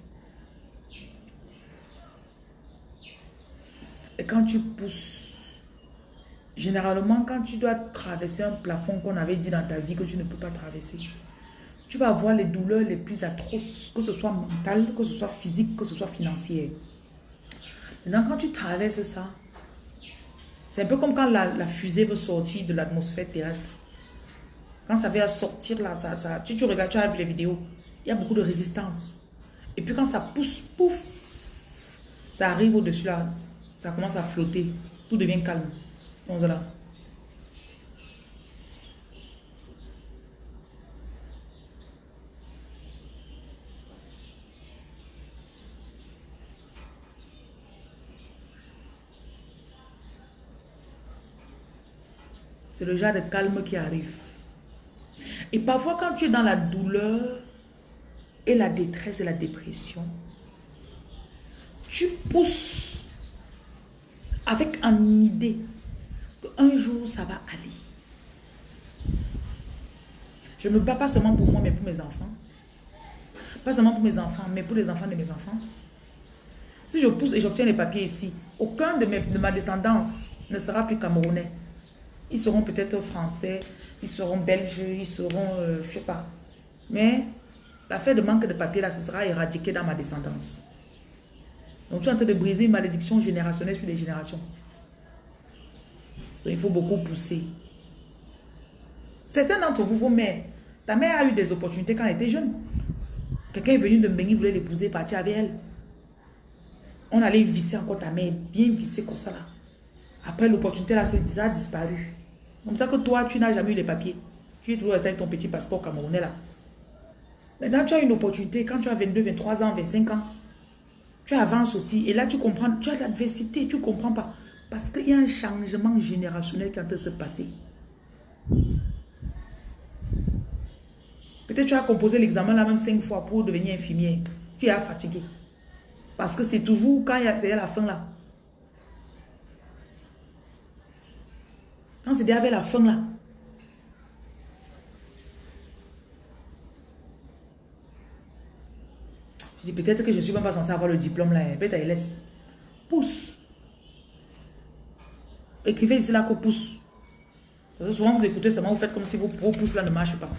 Et quand tu pousses, Généralement, quand tu dois traverser un plafond qu'on avait dit dans ta vie que tu ne peux pas traverser, tu vas avoir les douleurs les plus atroces, que ce soit mental, que ce soit physique, que ce soit financier. Maintenant, quand tu traverses ça, c'est un peu comme quand la, fusée veut sortir de l'atmosphère terrestre. Quand ça vient sortir là, ça, tu, tu regardes, tu as vu les vidéos, il y a beaucoup de résistance. Et puis quand ça pousse, pouf, ça arrive au-dessus là, ça commence à flotter, tout devient calme. C'est le genre de calme qui arrive. Et parfois, quand tu es dans la douleur et la détresse et la dépression, tu pousses avec une idée un jour, ça va aller. Je me bats pas seulement pour moi, mais pour mes enfants. Pas seulement pour mes enfants, mais pour les enfants de mes enfants. Si je pousse et j'obtiens les papiers ici, aucun de, mes, de ma descendance ne sera plus camerounais. Ils seront peut-être français, ils seront belges, ils seront, euh, je sais pas. Mais l'affaire de manque de papiers, là, ce sera éradiqué dans ma descendance. Donc tu es en train de briser une malédiction générationnelle sur les générations il faut beaucoup pousser. Certains d'entre vous, vos mères, ta mère a eu des opportunités quand elle était jeune. Quelqu'un est venu de Mbengui, voulait l'épouser, partir avec elle. On allait visser encore ta mère, bien visser comme ça là. Après l'opportunité là, ça a disparu. Comme ça que toi, tu n'as jamais eu les papiers. Tu es toujours avec ton petit passeport camerounais là. Maintenant, tu as une opportunité quand tu as 22, 23 ans, 25 ans. Tu avances aussi. Et là, tu comprends, tu as l'adversité, tu ne comprends pas. Parce qu'il y a un changement générationnel qui est en train de se passer. Peut-être tu as composé l'examen la même cinq fois pour devenir infirmière. Tu es fatigué. Parce que c'est toujours quand il y a la fin là. Quand c'est avec la fin là. Je dis peut-être que je ne suis même pas censé avoir le diplôme là. Peut-être laisse. Pousse. Écrivez ici là que pousse. Parce que souvent vous écoutez seulement, vous faites comme si vos, vos pouces là ne marchent pas.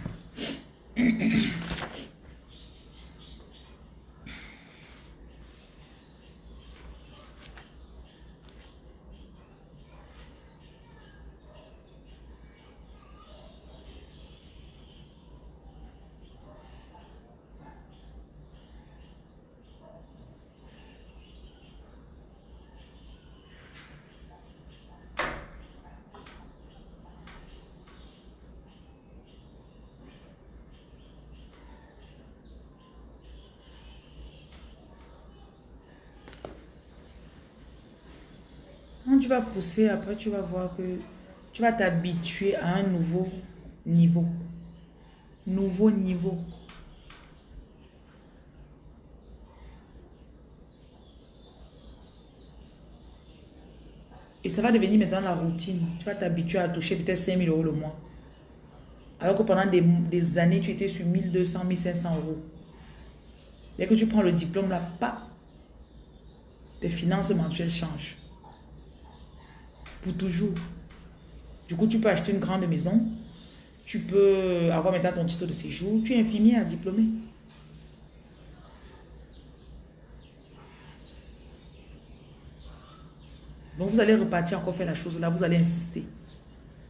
Tu vas pousser, après tu vas voir que tu vas t'habituer à un nouveau niveau. Nouveau niveau. Et ça va devenir maintenant la routine. Tu vas t'habituer à toucher peut-être 5 000 euros le mois. Alors que pendant des, des, années, tu étais sur 1200, 1500 euros. Dès que tu prends le diplôme là, pas, tes finances mensuelles changent pour toujours. Du coup, tu peux acheter une grande maison. Tu peux avoir maintenant ton titre de séjour. Tu es infirmier à diplômé. Donc, vous allez repartir encore faire la chose là. Vous allez insister.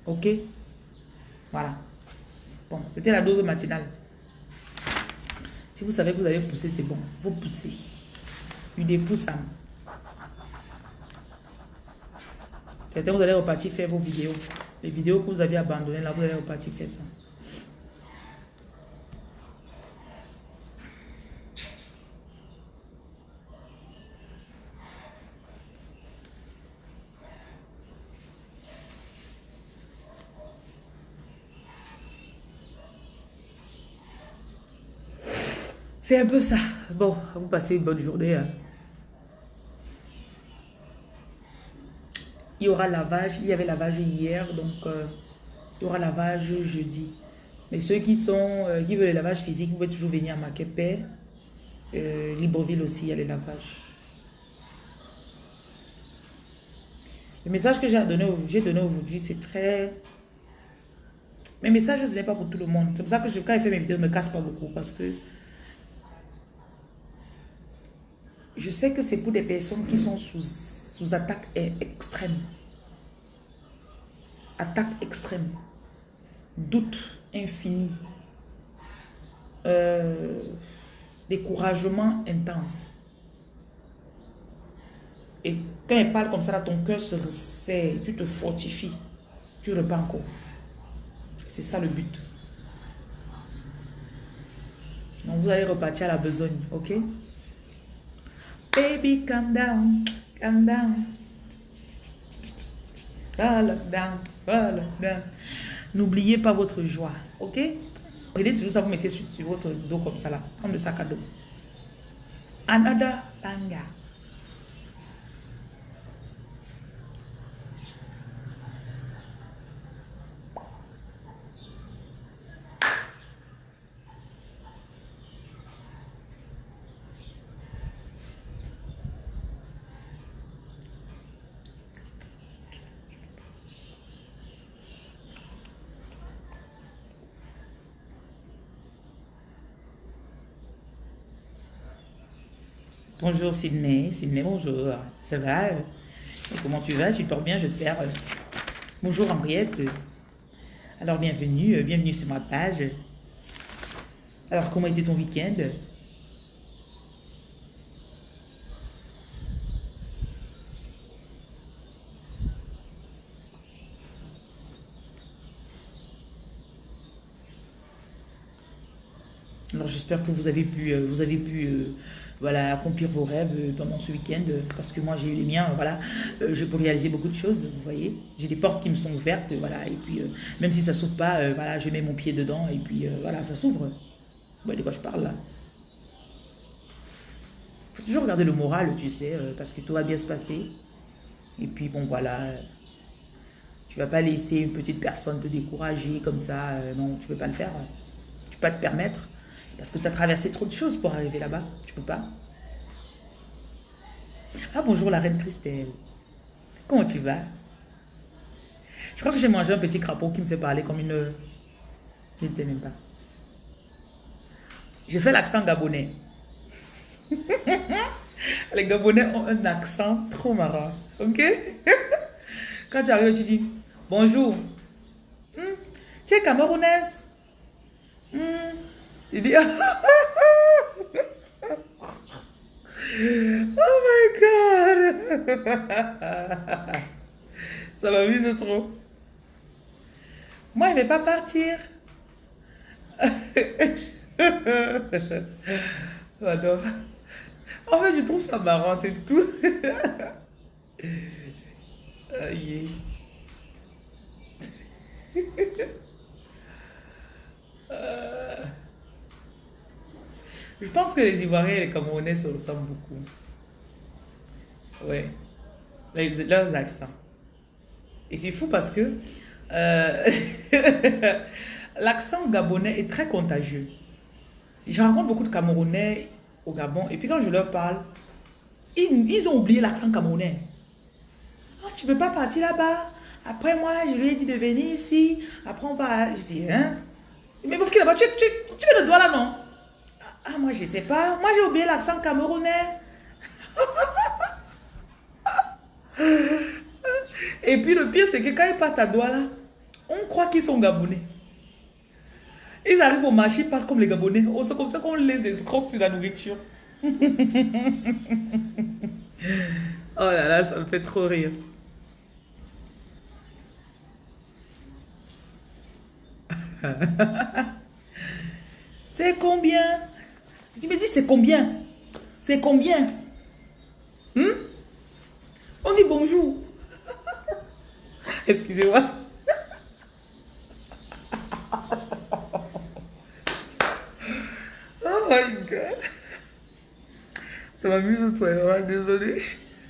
OK? Voilà. Bon, c'était la dose matinale. Si vous savez que vous allez pousser, c'est bon. Vous poussez. Une épouse, ça. Certains, vous allez repartir faire vos vidéos. Les vidéos que vous avez abandonnées, là, vous allez repartir faire ça. C'est un peu ça. Bon, vous passez une bonne journée. Hein. Il y aura lavage. Il y avait lavage hier, donc euh, il y aura lavage jeudi. Mais ceux qui sont euh, qui veulent le lavage physique, vous pouvez toujours venir à Maquepé. Euh, Libreville aussi, il y a les lavages. Le message que j'ai donné, donné aujourd'hui, c'est très... Mes messages, ce n'est pas pour tout le monde. C'est pour ça que je, quand je fais mes vidéos, je ne me casse pas beaucoup. Parce que je sais que c'est pour des personnes qui sont sous sous attaque extrême. Attaque extrême. Doute infini. Euh, découragement intense. Et quand elle parle comme ça, ton cœur se resserre, tu te fortifies, tu repars encore. C'est ça le but. Donc vous allez repartir à la besogne, ok? Baby, calm down. Calm down. N'oubliez pas votre joie. Ok? Prenez toujours ça, vous mettez sur, sur, votre dos comme ça là. Comme le sac à dos. Another banger. Bonjour Sydney. Sydney, bonjour. Ça va euh, Comment tu vas? Tu portes bien, j'espère. Bonjour Henriette. Alors, bienvenue. Euh, bienvenue sur ma page. Alors, comment était ton week-end? Alors, j'espère que vous avez pu, euh, vous avez pu voilà, accomplir vos rêves euh, pendant ce week-end, euh, parce que moi j'ai eu les miens, voilà, euh, je peux réaliser beaucoup de choses, vous voyez. J'ai des portes qui me sont ouvertes, voilà, et puis même si ça s'ouvre pas, voilà, je mets mon pied dedans, et puis voilà, ça s'ouvre. Voyez de quoi je parle là toujours regarder le moral, tu sais, parce que tout va bien se passer. Et puis, bon, voilà. Tu vas pas laisser une petite personne te décourager comme ça. Non, tu peux pas le faire. Tu peux pas te permettre. Parce que tu as traversé trop de choses pour arriver là-bas. Tu peux pas. Ah, bonjour la reine Christelle. Comment tu vas? Je crois que j'ai mangé un petit crapaud qui me fait parler comme une... Je ne sais même pas. Je fais l'accent gabonais. Les Gabonais ont un accent trop marrant. Ok? Quand tu arrives, tu dis bonjour. Hmm, tu es camerounaise? Hmm? Il dit Oh my God Ça m'amuse trop. Moi, il ne pas partir. J'adore. En fait, je trouve ça marrant, c'est tout. Aïe. Je pense que les Ivoiriens et les Camerounais se ressemblent beaucoup. Ouais. Leurs accents. Et c'est fou parce que euh, l'accent gabonais est très contagieux. Je rencontre beaucoup de Camerounais au Gabon et puis quand je leur parle, ils, ont oublié l'accent camerounais. Ah, tu ne peux pas partir là-bas. Après moi, je lui ai dit de venir ici. Après, on va... Je dis, hein? Mais vous là-bas, tu, tu, tu le doigt là, non? Ah, moi, je ne sais pas. Moi, j'ai oublié l'accent camerounais. Et puis, le pire, c'est que quand ils partent à Douala, on croit qu'ils sont gabonais. Ils arrivent au marché, ils parlent comme les Gabonais. Oh, c'est comme ça qu'on les escroque sur la nourriture. oh là là, ça me fait trop rire. c'est combien? Tu me dis c'est combien? C'est combien? Hmm? On dit bonjour. Excusez-moi. my god. Ça m'amuse toi, hein, désolé.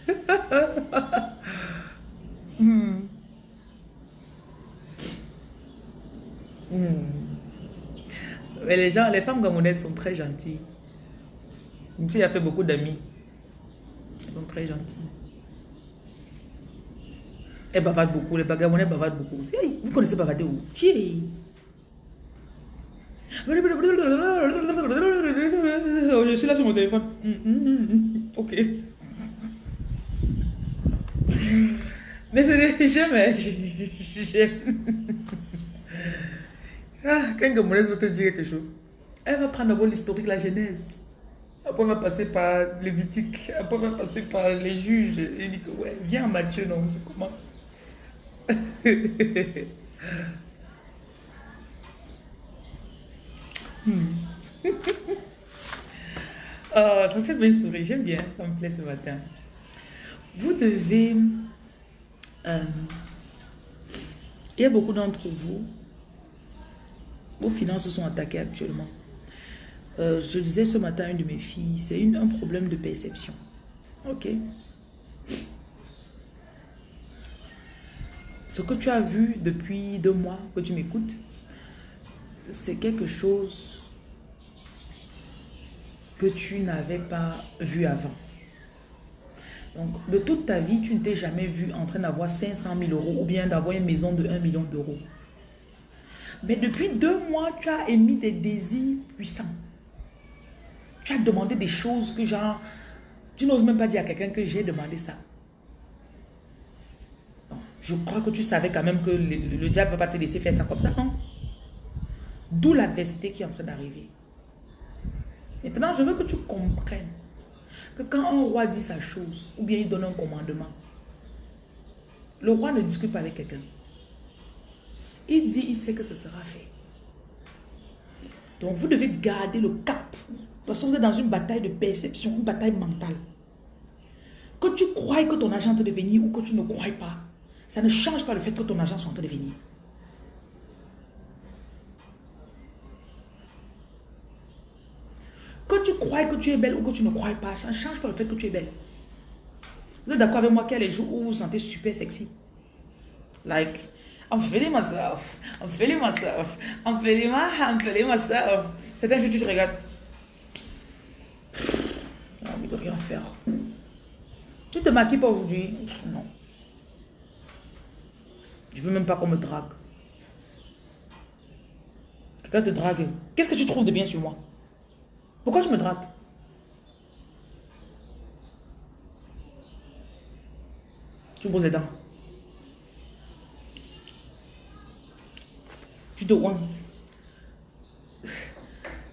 Hmm. Hmm. Mais les gens, les femmes gamonaises sont très gentilles. Si a fait beaucoup d'amis. Elles sont très gentilles. Elles bavardent beaucoup. Les Gamonais bavardent beaucoup. vous connaissez bavarder où? Qui je suis là sur mon téléphone. Ok. Mais c'est des... J'aime. J'aime. Ah, quand Gamonaise veut te dire quelque chose, elle va prendre d'abord l'historique, la genèse. Après, elle va passer par Lévitique. Après, elle va passer par les juges. Et dit que, ouais, viens Matthieu, non, c'est comment? Oh, ça me fait bien sourire. J'aime bien. Ça me plaît ce matin. Vous devez... Euh, il y a beaucoup d'entre vous, vos finances sont attaquées actuellement. Euh, je disais ce matin à une de mes filles, c'est un problème de perception. Ok. Ce que tu as vu depuis deux mois que tu m'écoutes, c'est quelque chose que tu n'avais pas vu avant. Donc, de toute ta vie, tu ne t'es jamais vu en train d'avoir 500 000 euros ou bien d'avoir une maison de 1 million d'euros. Mais depuis deux mois, tu as émis des désirs puissants. Tu as demandé des choses que genre, tu n'oses même pas dire à quelqu'un que j'ai demandé ça. Je crois que tu savais quand même que le, le diable ne va pas te laisser faire ça comme ça, non D'où l'adversité qui est en train d'arriver. Maintenant, je veux que tu comprennes que quand un roi dit sa chose, ou bien il donne un commandement, le roi ne discute pas avec quelqu'un. Il dit, il sait que ce sera fait. Donc, vous devez garder le cap. Parce vous êtes dans une bataille de perception, une bataille mentale. Que tu crois que ton argent te de venir ou que tu ne crois pas, ça ne change pas le fait que ton argent soit en train de venir. Que tu crois que tu es belle ou que tu ne crois pas, ça ne change pas le fait que tu es belle. Vous êtes d'accord avec moi qu'il y a les jours où vous vous sentez super sexy? Like, I'm feeling myself. I'm feeling myself. I'm feeling my, I'm feeling myself. Un jeu, tu te regardes. Rien faire. Tu te maquilles pas aujourd'hui? Non. Je veux même pas qu'on me drague. Quelqu'un te drague. Qu'est-ce que tu trouves de bien sur moi? Pourquoi tu me dragues? Tu me poses les dents. Tu te ouin.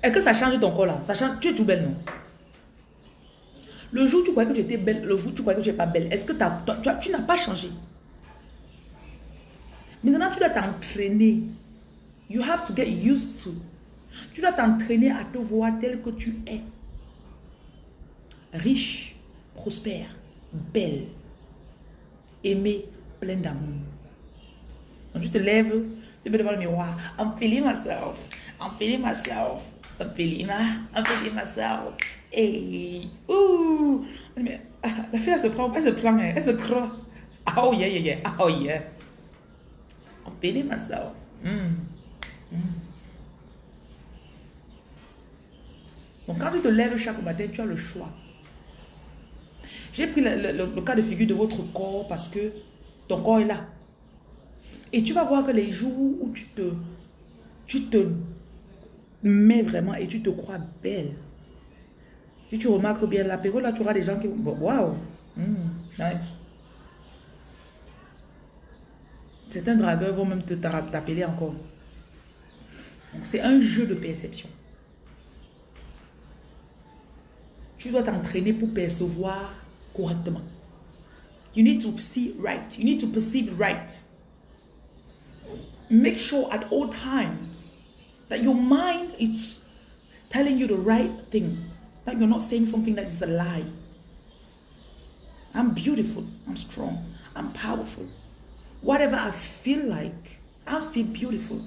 Est-ce que ça change ton corps là? Ça change, Tu es tout belle, non? Le jour où tu croyais que tu étais belle, le jour où tu croyais que tu n'es pas belle, est-ce que tu, tu n'as pas changé? Maintenant, tu dois t'entraîner. You have to get used to. Tu dois t'entraîner à te voir tel que tu es. Riche, prospère, belle, aimée, pleine d'amour. Quand tu te lèves, tu peux devant le miroir. I'm feeling myself. I'm feeling myself. Feeling, I'm feeling myself. Hey, ouh. La fille, elle se prend, elle se plaint, elle se croit. Oh yeah, yeah, yeah. Oh yeah. Feeling myself. Mm. Mm. Donc quand tu te lèves chaque matin, tu as le choix. J'ai pris le, le, cas de figure de votre corps parce que ton corps est là. Et tu vas voir que les jours où tu te, tu te mets vraiment et tu te crois belle. Si tu remarques bien l'apéro, là, tu auras des gens qui. Waouh! Hmm, nice. Certains dragueurs vont même t'appeler encore. Donc, c'est un jeu de perception. Tu dois t'entraîner pour percevoir correctement. You need to see right. You need to perceive right. Make sure at all times that your mind is telling you the right thing. That you're not saying something that is a lie. I'm beautiful. I'm strong. I'm powerful. Whatever I feel like, I'm still beautiful.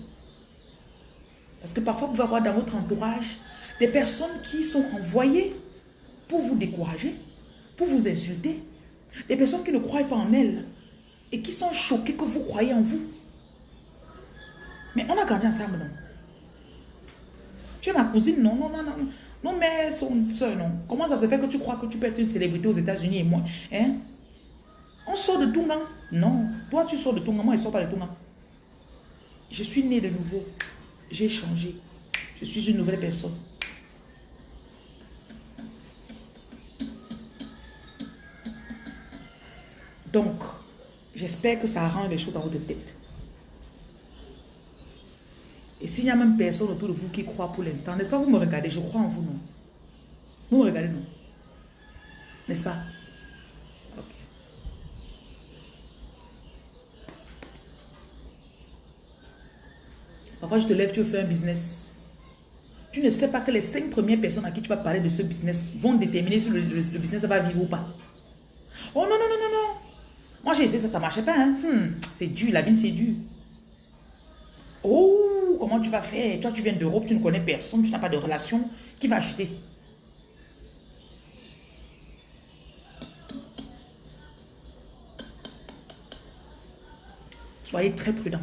Parce que parfois, vous pouvez avoir dans votre entourage des personnes qui sont envoyées pour vous décourager, pour vous insulter. Des personnes qui ne croient pas en elles et qui sont choquées que vous croyez en vous. Mais on a grandi ensemble, non? Tu es ma cousine, non, non, non, non. Non, mais son soeur, non. Comment ça se fait que tu crois que tu peux être une célébrité aux États-Unis et moi hein? On sort de Tunga. Non. Toi, tu sors de Tunga. Moi, je ne sors pas de Tunga. Je suis née de nouveau. J'ai changé. Je suis une nouvelle personne. Donc, j'espère que ça arrange les choses dans votre tête. Et s'il n'y a même personne autour de vous qui croit pour l'instant, n'est-ce pas, vous me regardez, je crois en vous, non? Vous me regardez, non? N'est-ce pas? Parfois, je te lève, tu veux faire un business. Tu ne sais pas que les cinq premières personnes à qui tu vas parler de ce business vont déterminer si le, business va vivre ou pas. Oh non, non, non, non, non. Moi, j'ai essayé ça, ça ne marchait pas. Hein. Hmm, c'est dur, la vie, c'est dur. Comment tu vas faire Toi, tu viens d'Europe, tu ne connais personne, tu n'as pas de relation. Qui va acheter? Soyez très prudents.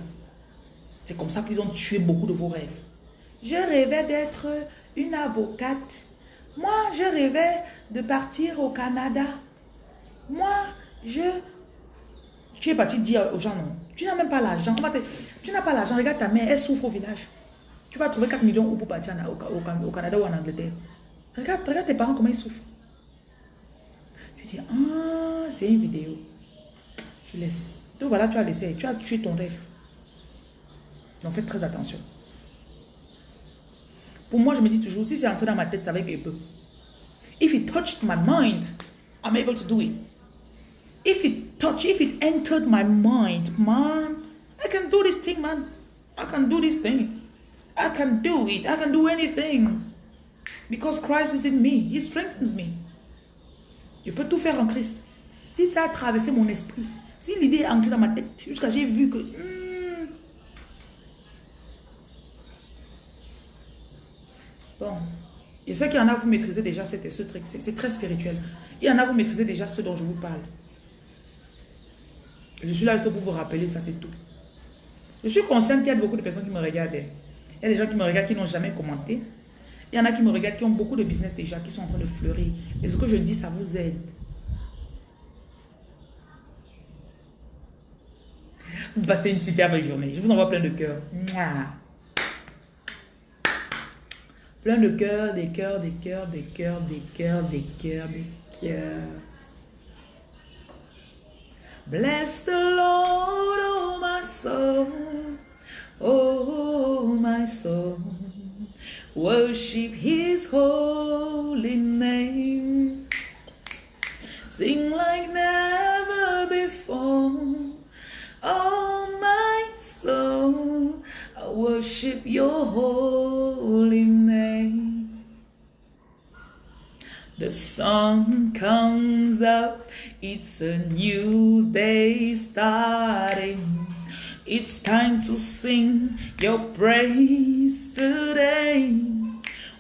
C'est comme ça qu'ils ont tué beaucoup de vos rêves. Je rêvais d'être une avocate. Moi, je rêvais de partir au Canada. Moi, je... Tu es parti dire aux gens, non. Tu n'as même pas l'argent. Tu n'as pas l'argent. Regarde ta mère, elle souffre au village. Tu vas trouver 4 millions partir au, Canada ou en Angleterre. Regarde, regarde tes parents comment ils souffrent. Tu dis, ah, c'est une vidéo. Tu laisses. Donc voilà, tu as laissé. Tu as tué ton rêve. Donc faites très attention. Pour moi, je me dis toujours, si c'est entré dans ma tête, ça va être peu. If it touched my mind, I'm able to do it. If it touched, if it entered my mind, man, I can do this thing, man. I can do this thing. I can do it. I can do anything. Because Christ is in me. He strengthens me. Je peux tout faire en Christ. Si ça a traversé mon esprit, si l'idée est entrée dans ma tête, jusqu'à j'ai vu que... Hmm, bon, Je sais qu'il y en a, vous maîtrisez déjà ce, truc. C'est très spirituel. Il y en a, vous maîtrisez déjà ce dont je vous parle. Je suis là juste pour vous rappeler, ça c'est tout. Je suis consciente qu'il y a beaucoup de personnes qui me regardent. Il y a des gens qui me regardent qui n'ont jamais commenté. Il y en a qui me regardent qui ont beaucoup de business déjà, qui sont en train de fleurir. Et ce que je dis, ça vous aide. Vous passez une superbe journée. Je vous envoie plein de cœurs. Plein de cœurs, des cœurs, des cœurs, des cœurs, des cœurs, des cœurs, des cœurs. Bless the Lord, oh my soul, oh my soul. Worship his holy name. Sing like never before. Oh my soul, I worship your holy name. The sun comes up, it's a new day starting. It's time to sing your praise today.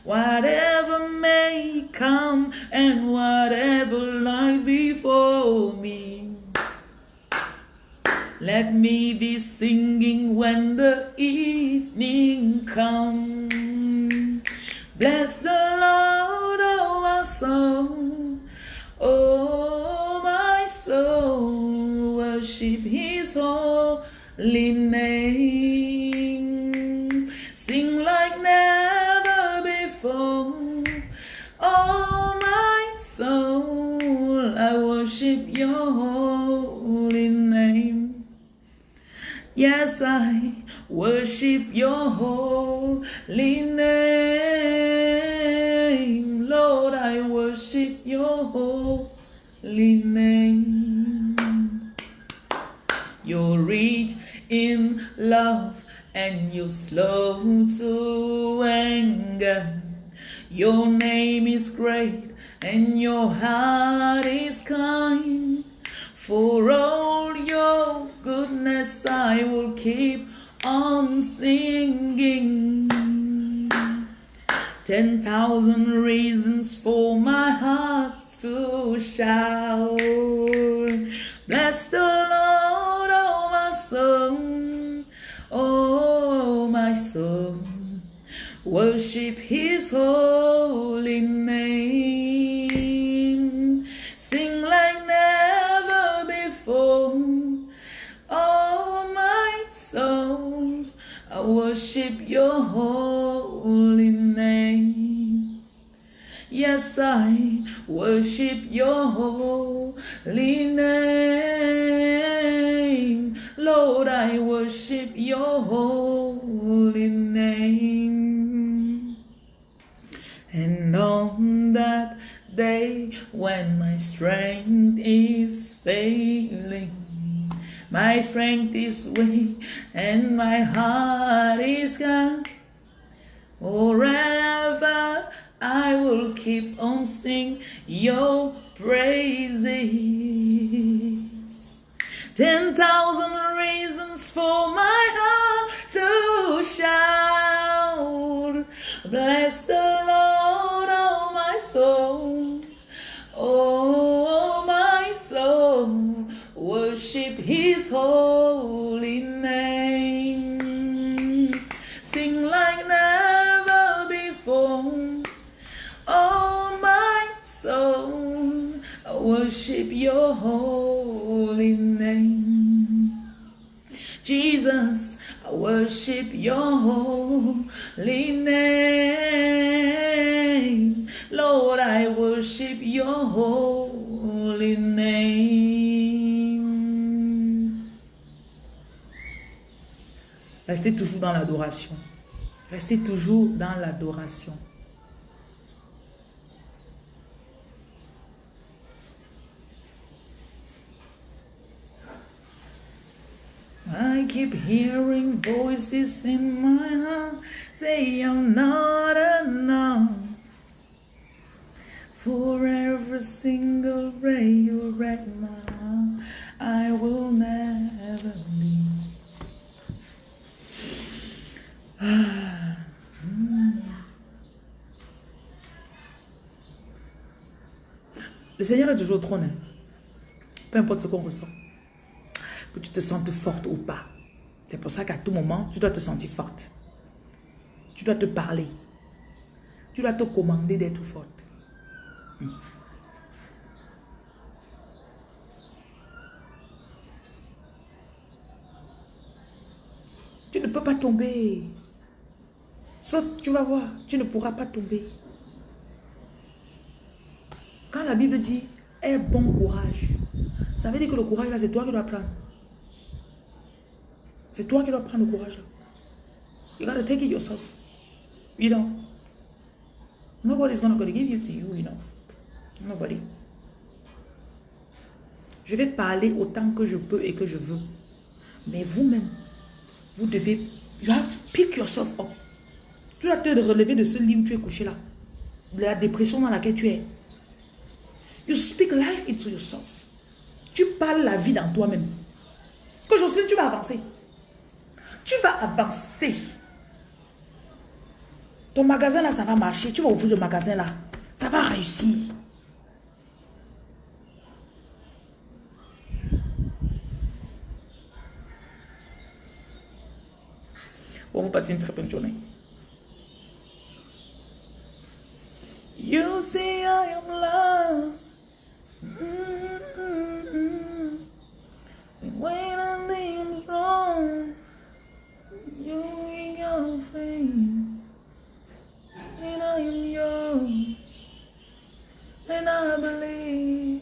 Whatever may come and whatever lies before me. Let me be singing when the evening comes. Bless the Lord, soul. Oh my soul, worship his holy name. Sing like never before. Oh my soul, I worship your holy name. Yes, I worship your holy name. Lord, I worship your holy name. You're rich in love and you're slow to anger. Your name is great and your heart is kind. For all your goodness, I will keep on singing. Ten thousand reasons for my heart to shout. Bless the Lord, oh my soul, oh my soul. Worship his holy name. Yes, I worship your holy name. Lord, I worship your holy name. And on that day when my strength is failing, my strength is weak and my heart is gone. Forever I will keep on singing your praises. Ten thousand reasons for my heart to shout. Bless the Lord, oh my soul. Oh my soul, worship his holy name. Worship your holy name. Jesus, I worship your holy name. Lord, I worship your holy name. Restez toujours dans l'adoration. Restez toujours dans l'adoration. I keep hearing voices in my heart say I'm not enough. For every single ray you wreck my heart, I will never leave. Le Seigneur est toujours trône. Peu importe ce qu'on ressent. Que tu te sentes forte ou pas. C'est pour ça qu'à tout moment, tu dois te sentir forte. Tu dois te parler. Tu dois te commander d'être forte. Hmm. Tu ne peux pas tomber. Saute, tu vas voir, tu ne pourras pas tomber. Quand la Bible dit aie bon courage, ça veut dire que le courage là, c'est toi qui dois prendre. C'est toi qui dois prendre le courage. You gotta take it yourself. You know? Nobody's gonna gonna give it to you, you know. Nobody. Je vais parler autant que je peux et que je veux. Mais vous-même, vous devez, you have to pick yourself up. Tu dois te relever de ce lit où tu es couché là. De la dépression dans laquelle tu es. You speak life into yourself. Tu parles la vie dans toi-même. Que Jocelyne, tu vas avancer. Tu vas avancer. Ton magasin là, ça va marcher. Tu vas ouvrir le magasin là. Ça va réussir. Bon, vous passez une très bonne journée. You say I am love. Wrong, you. And I am yours. And I believe.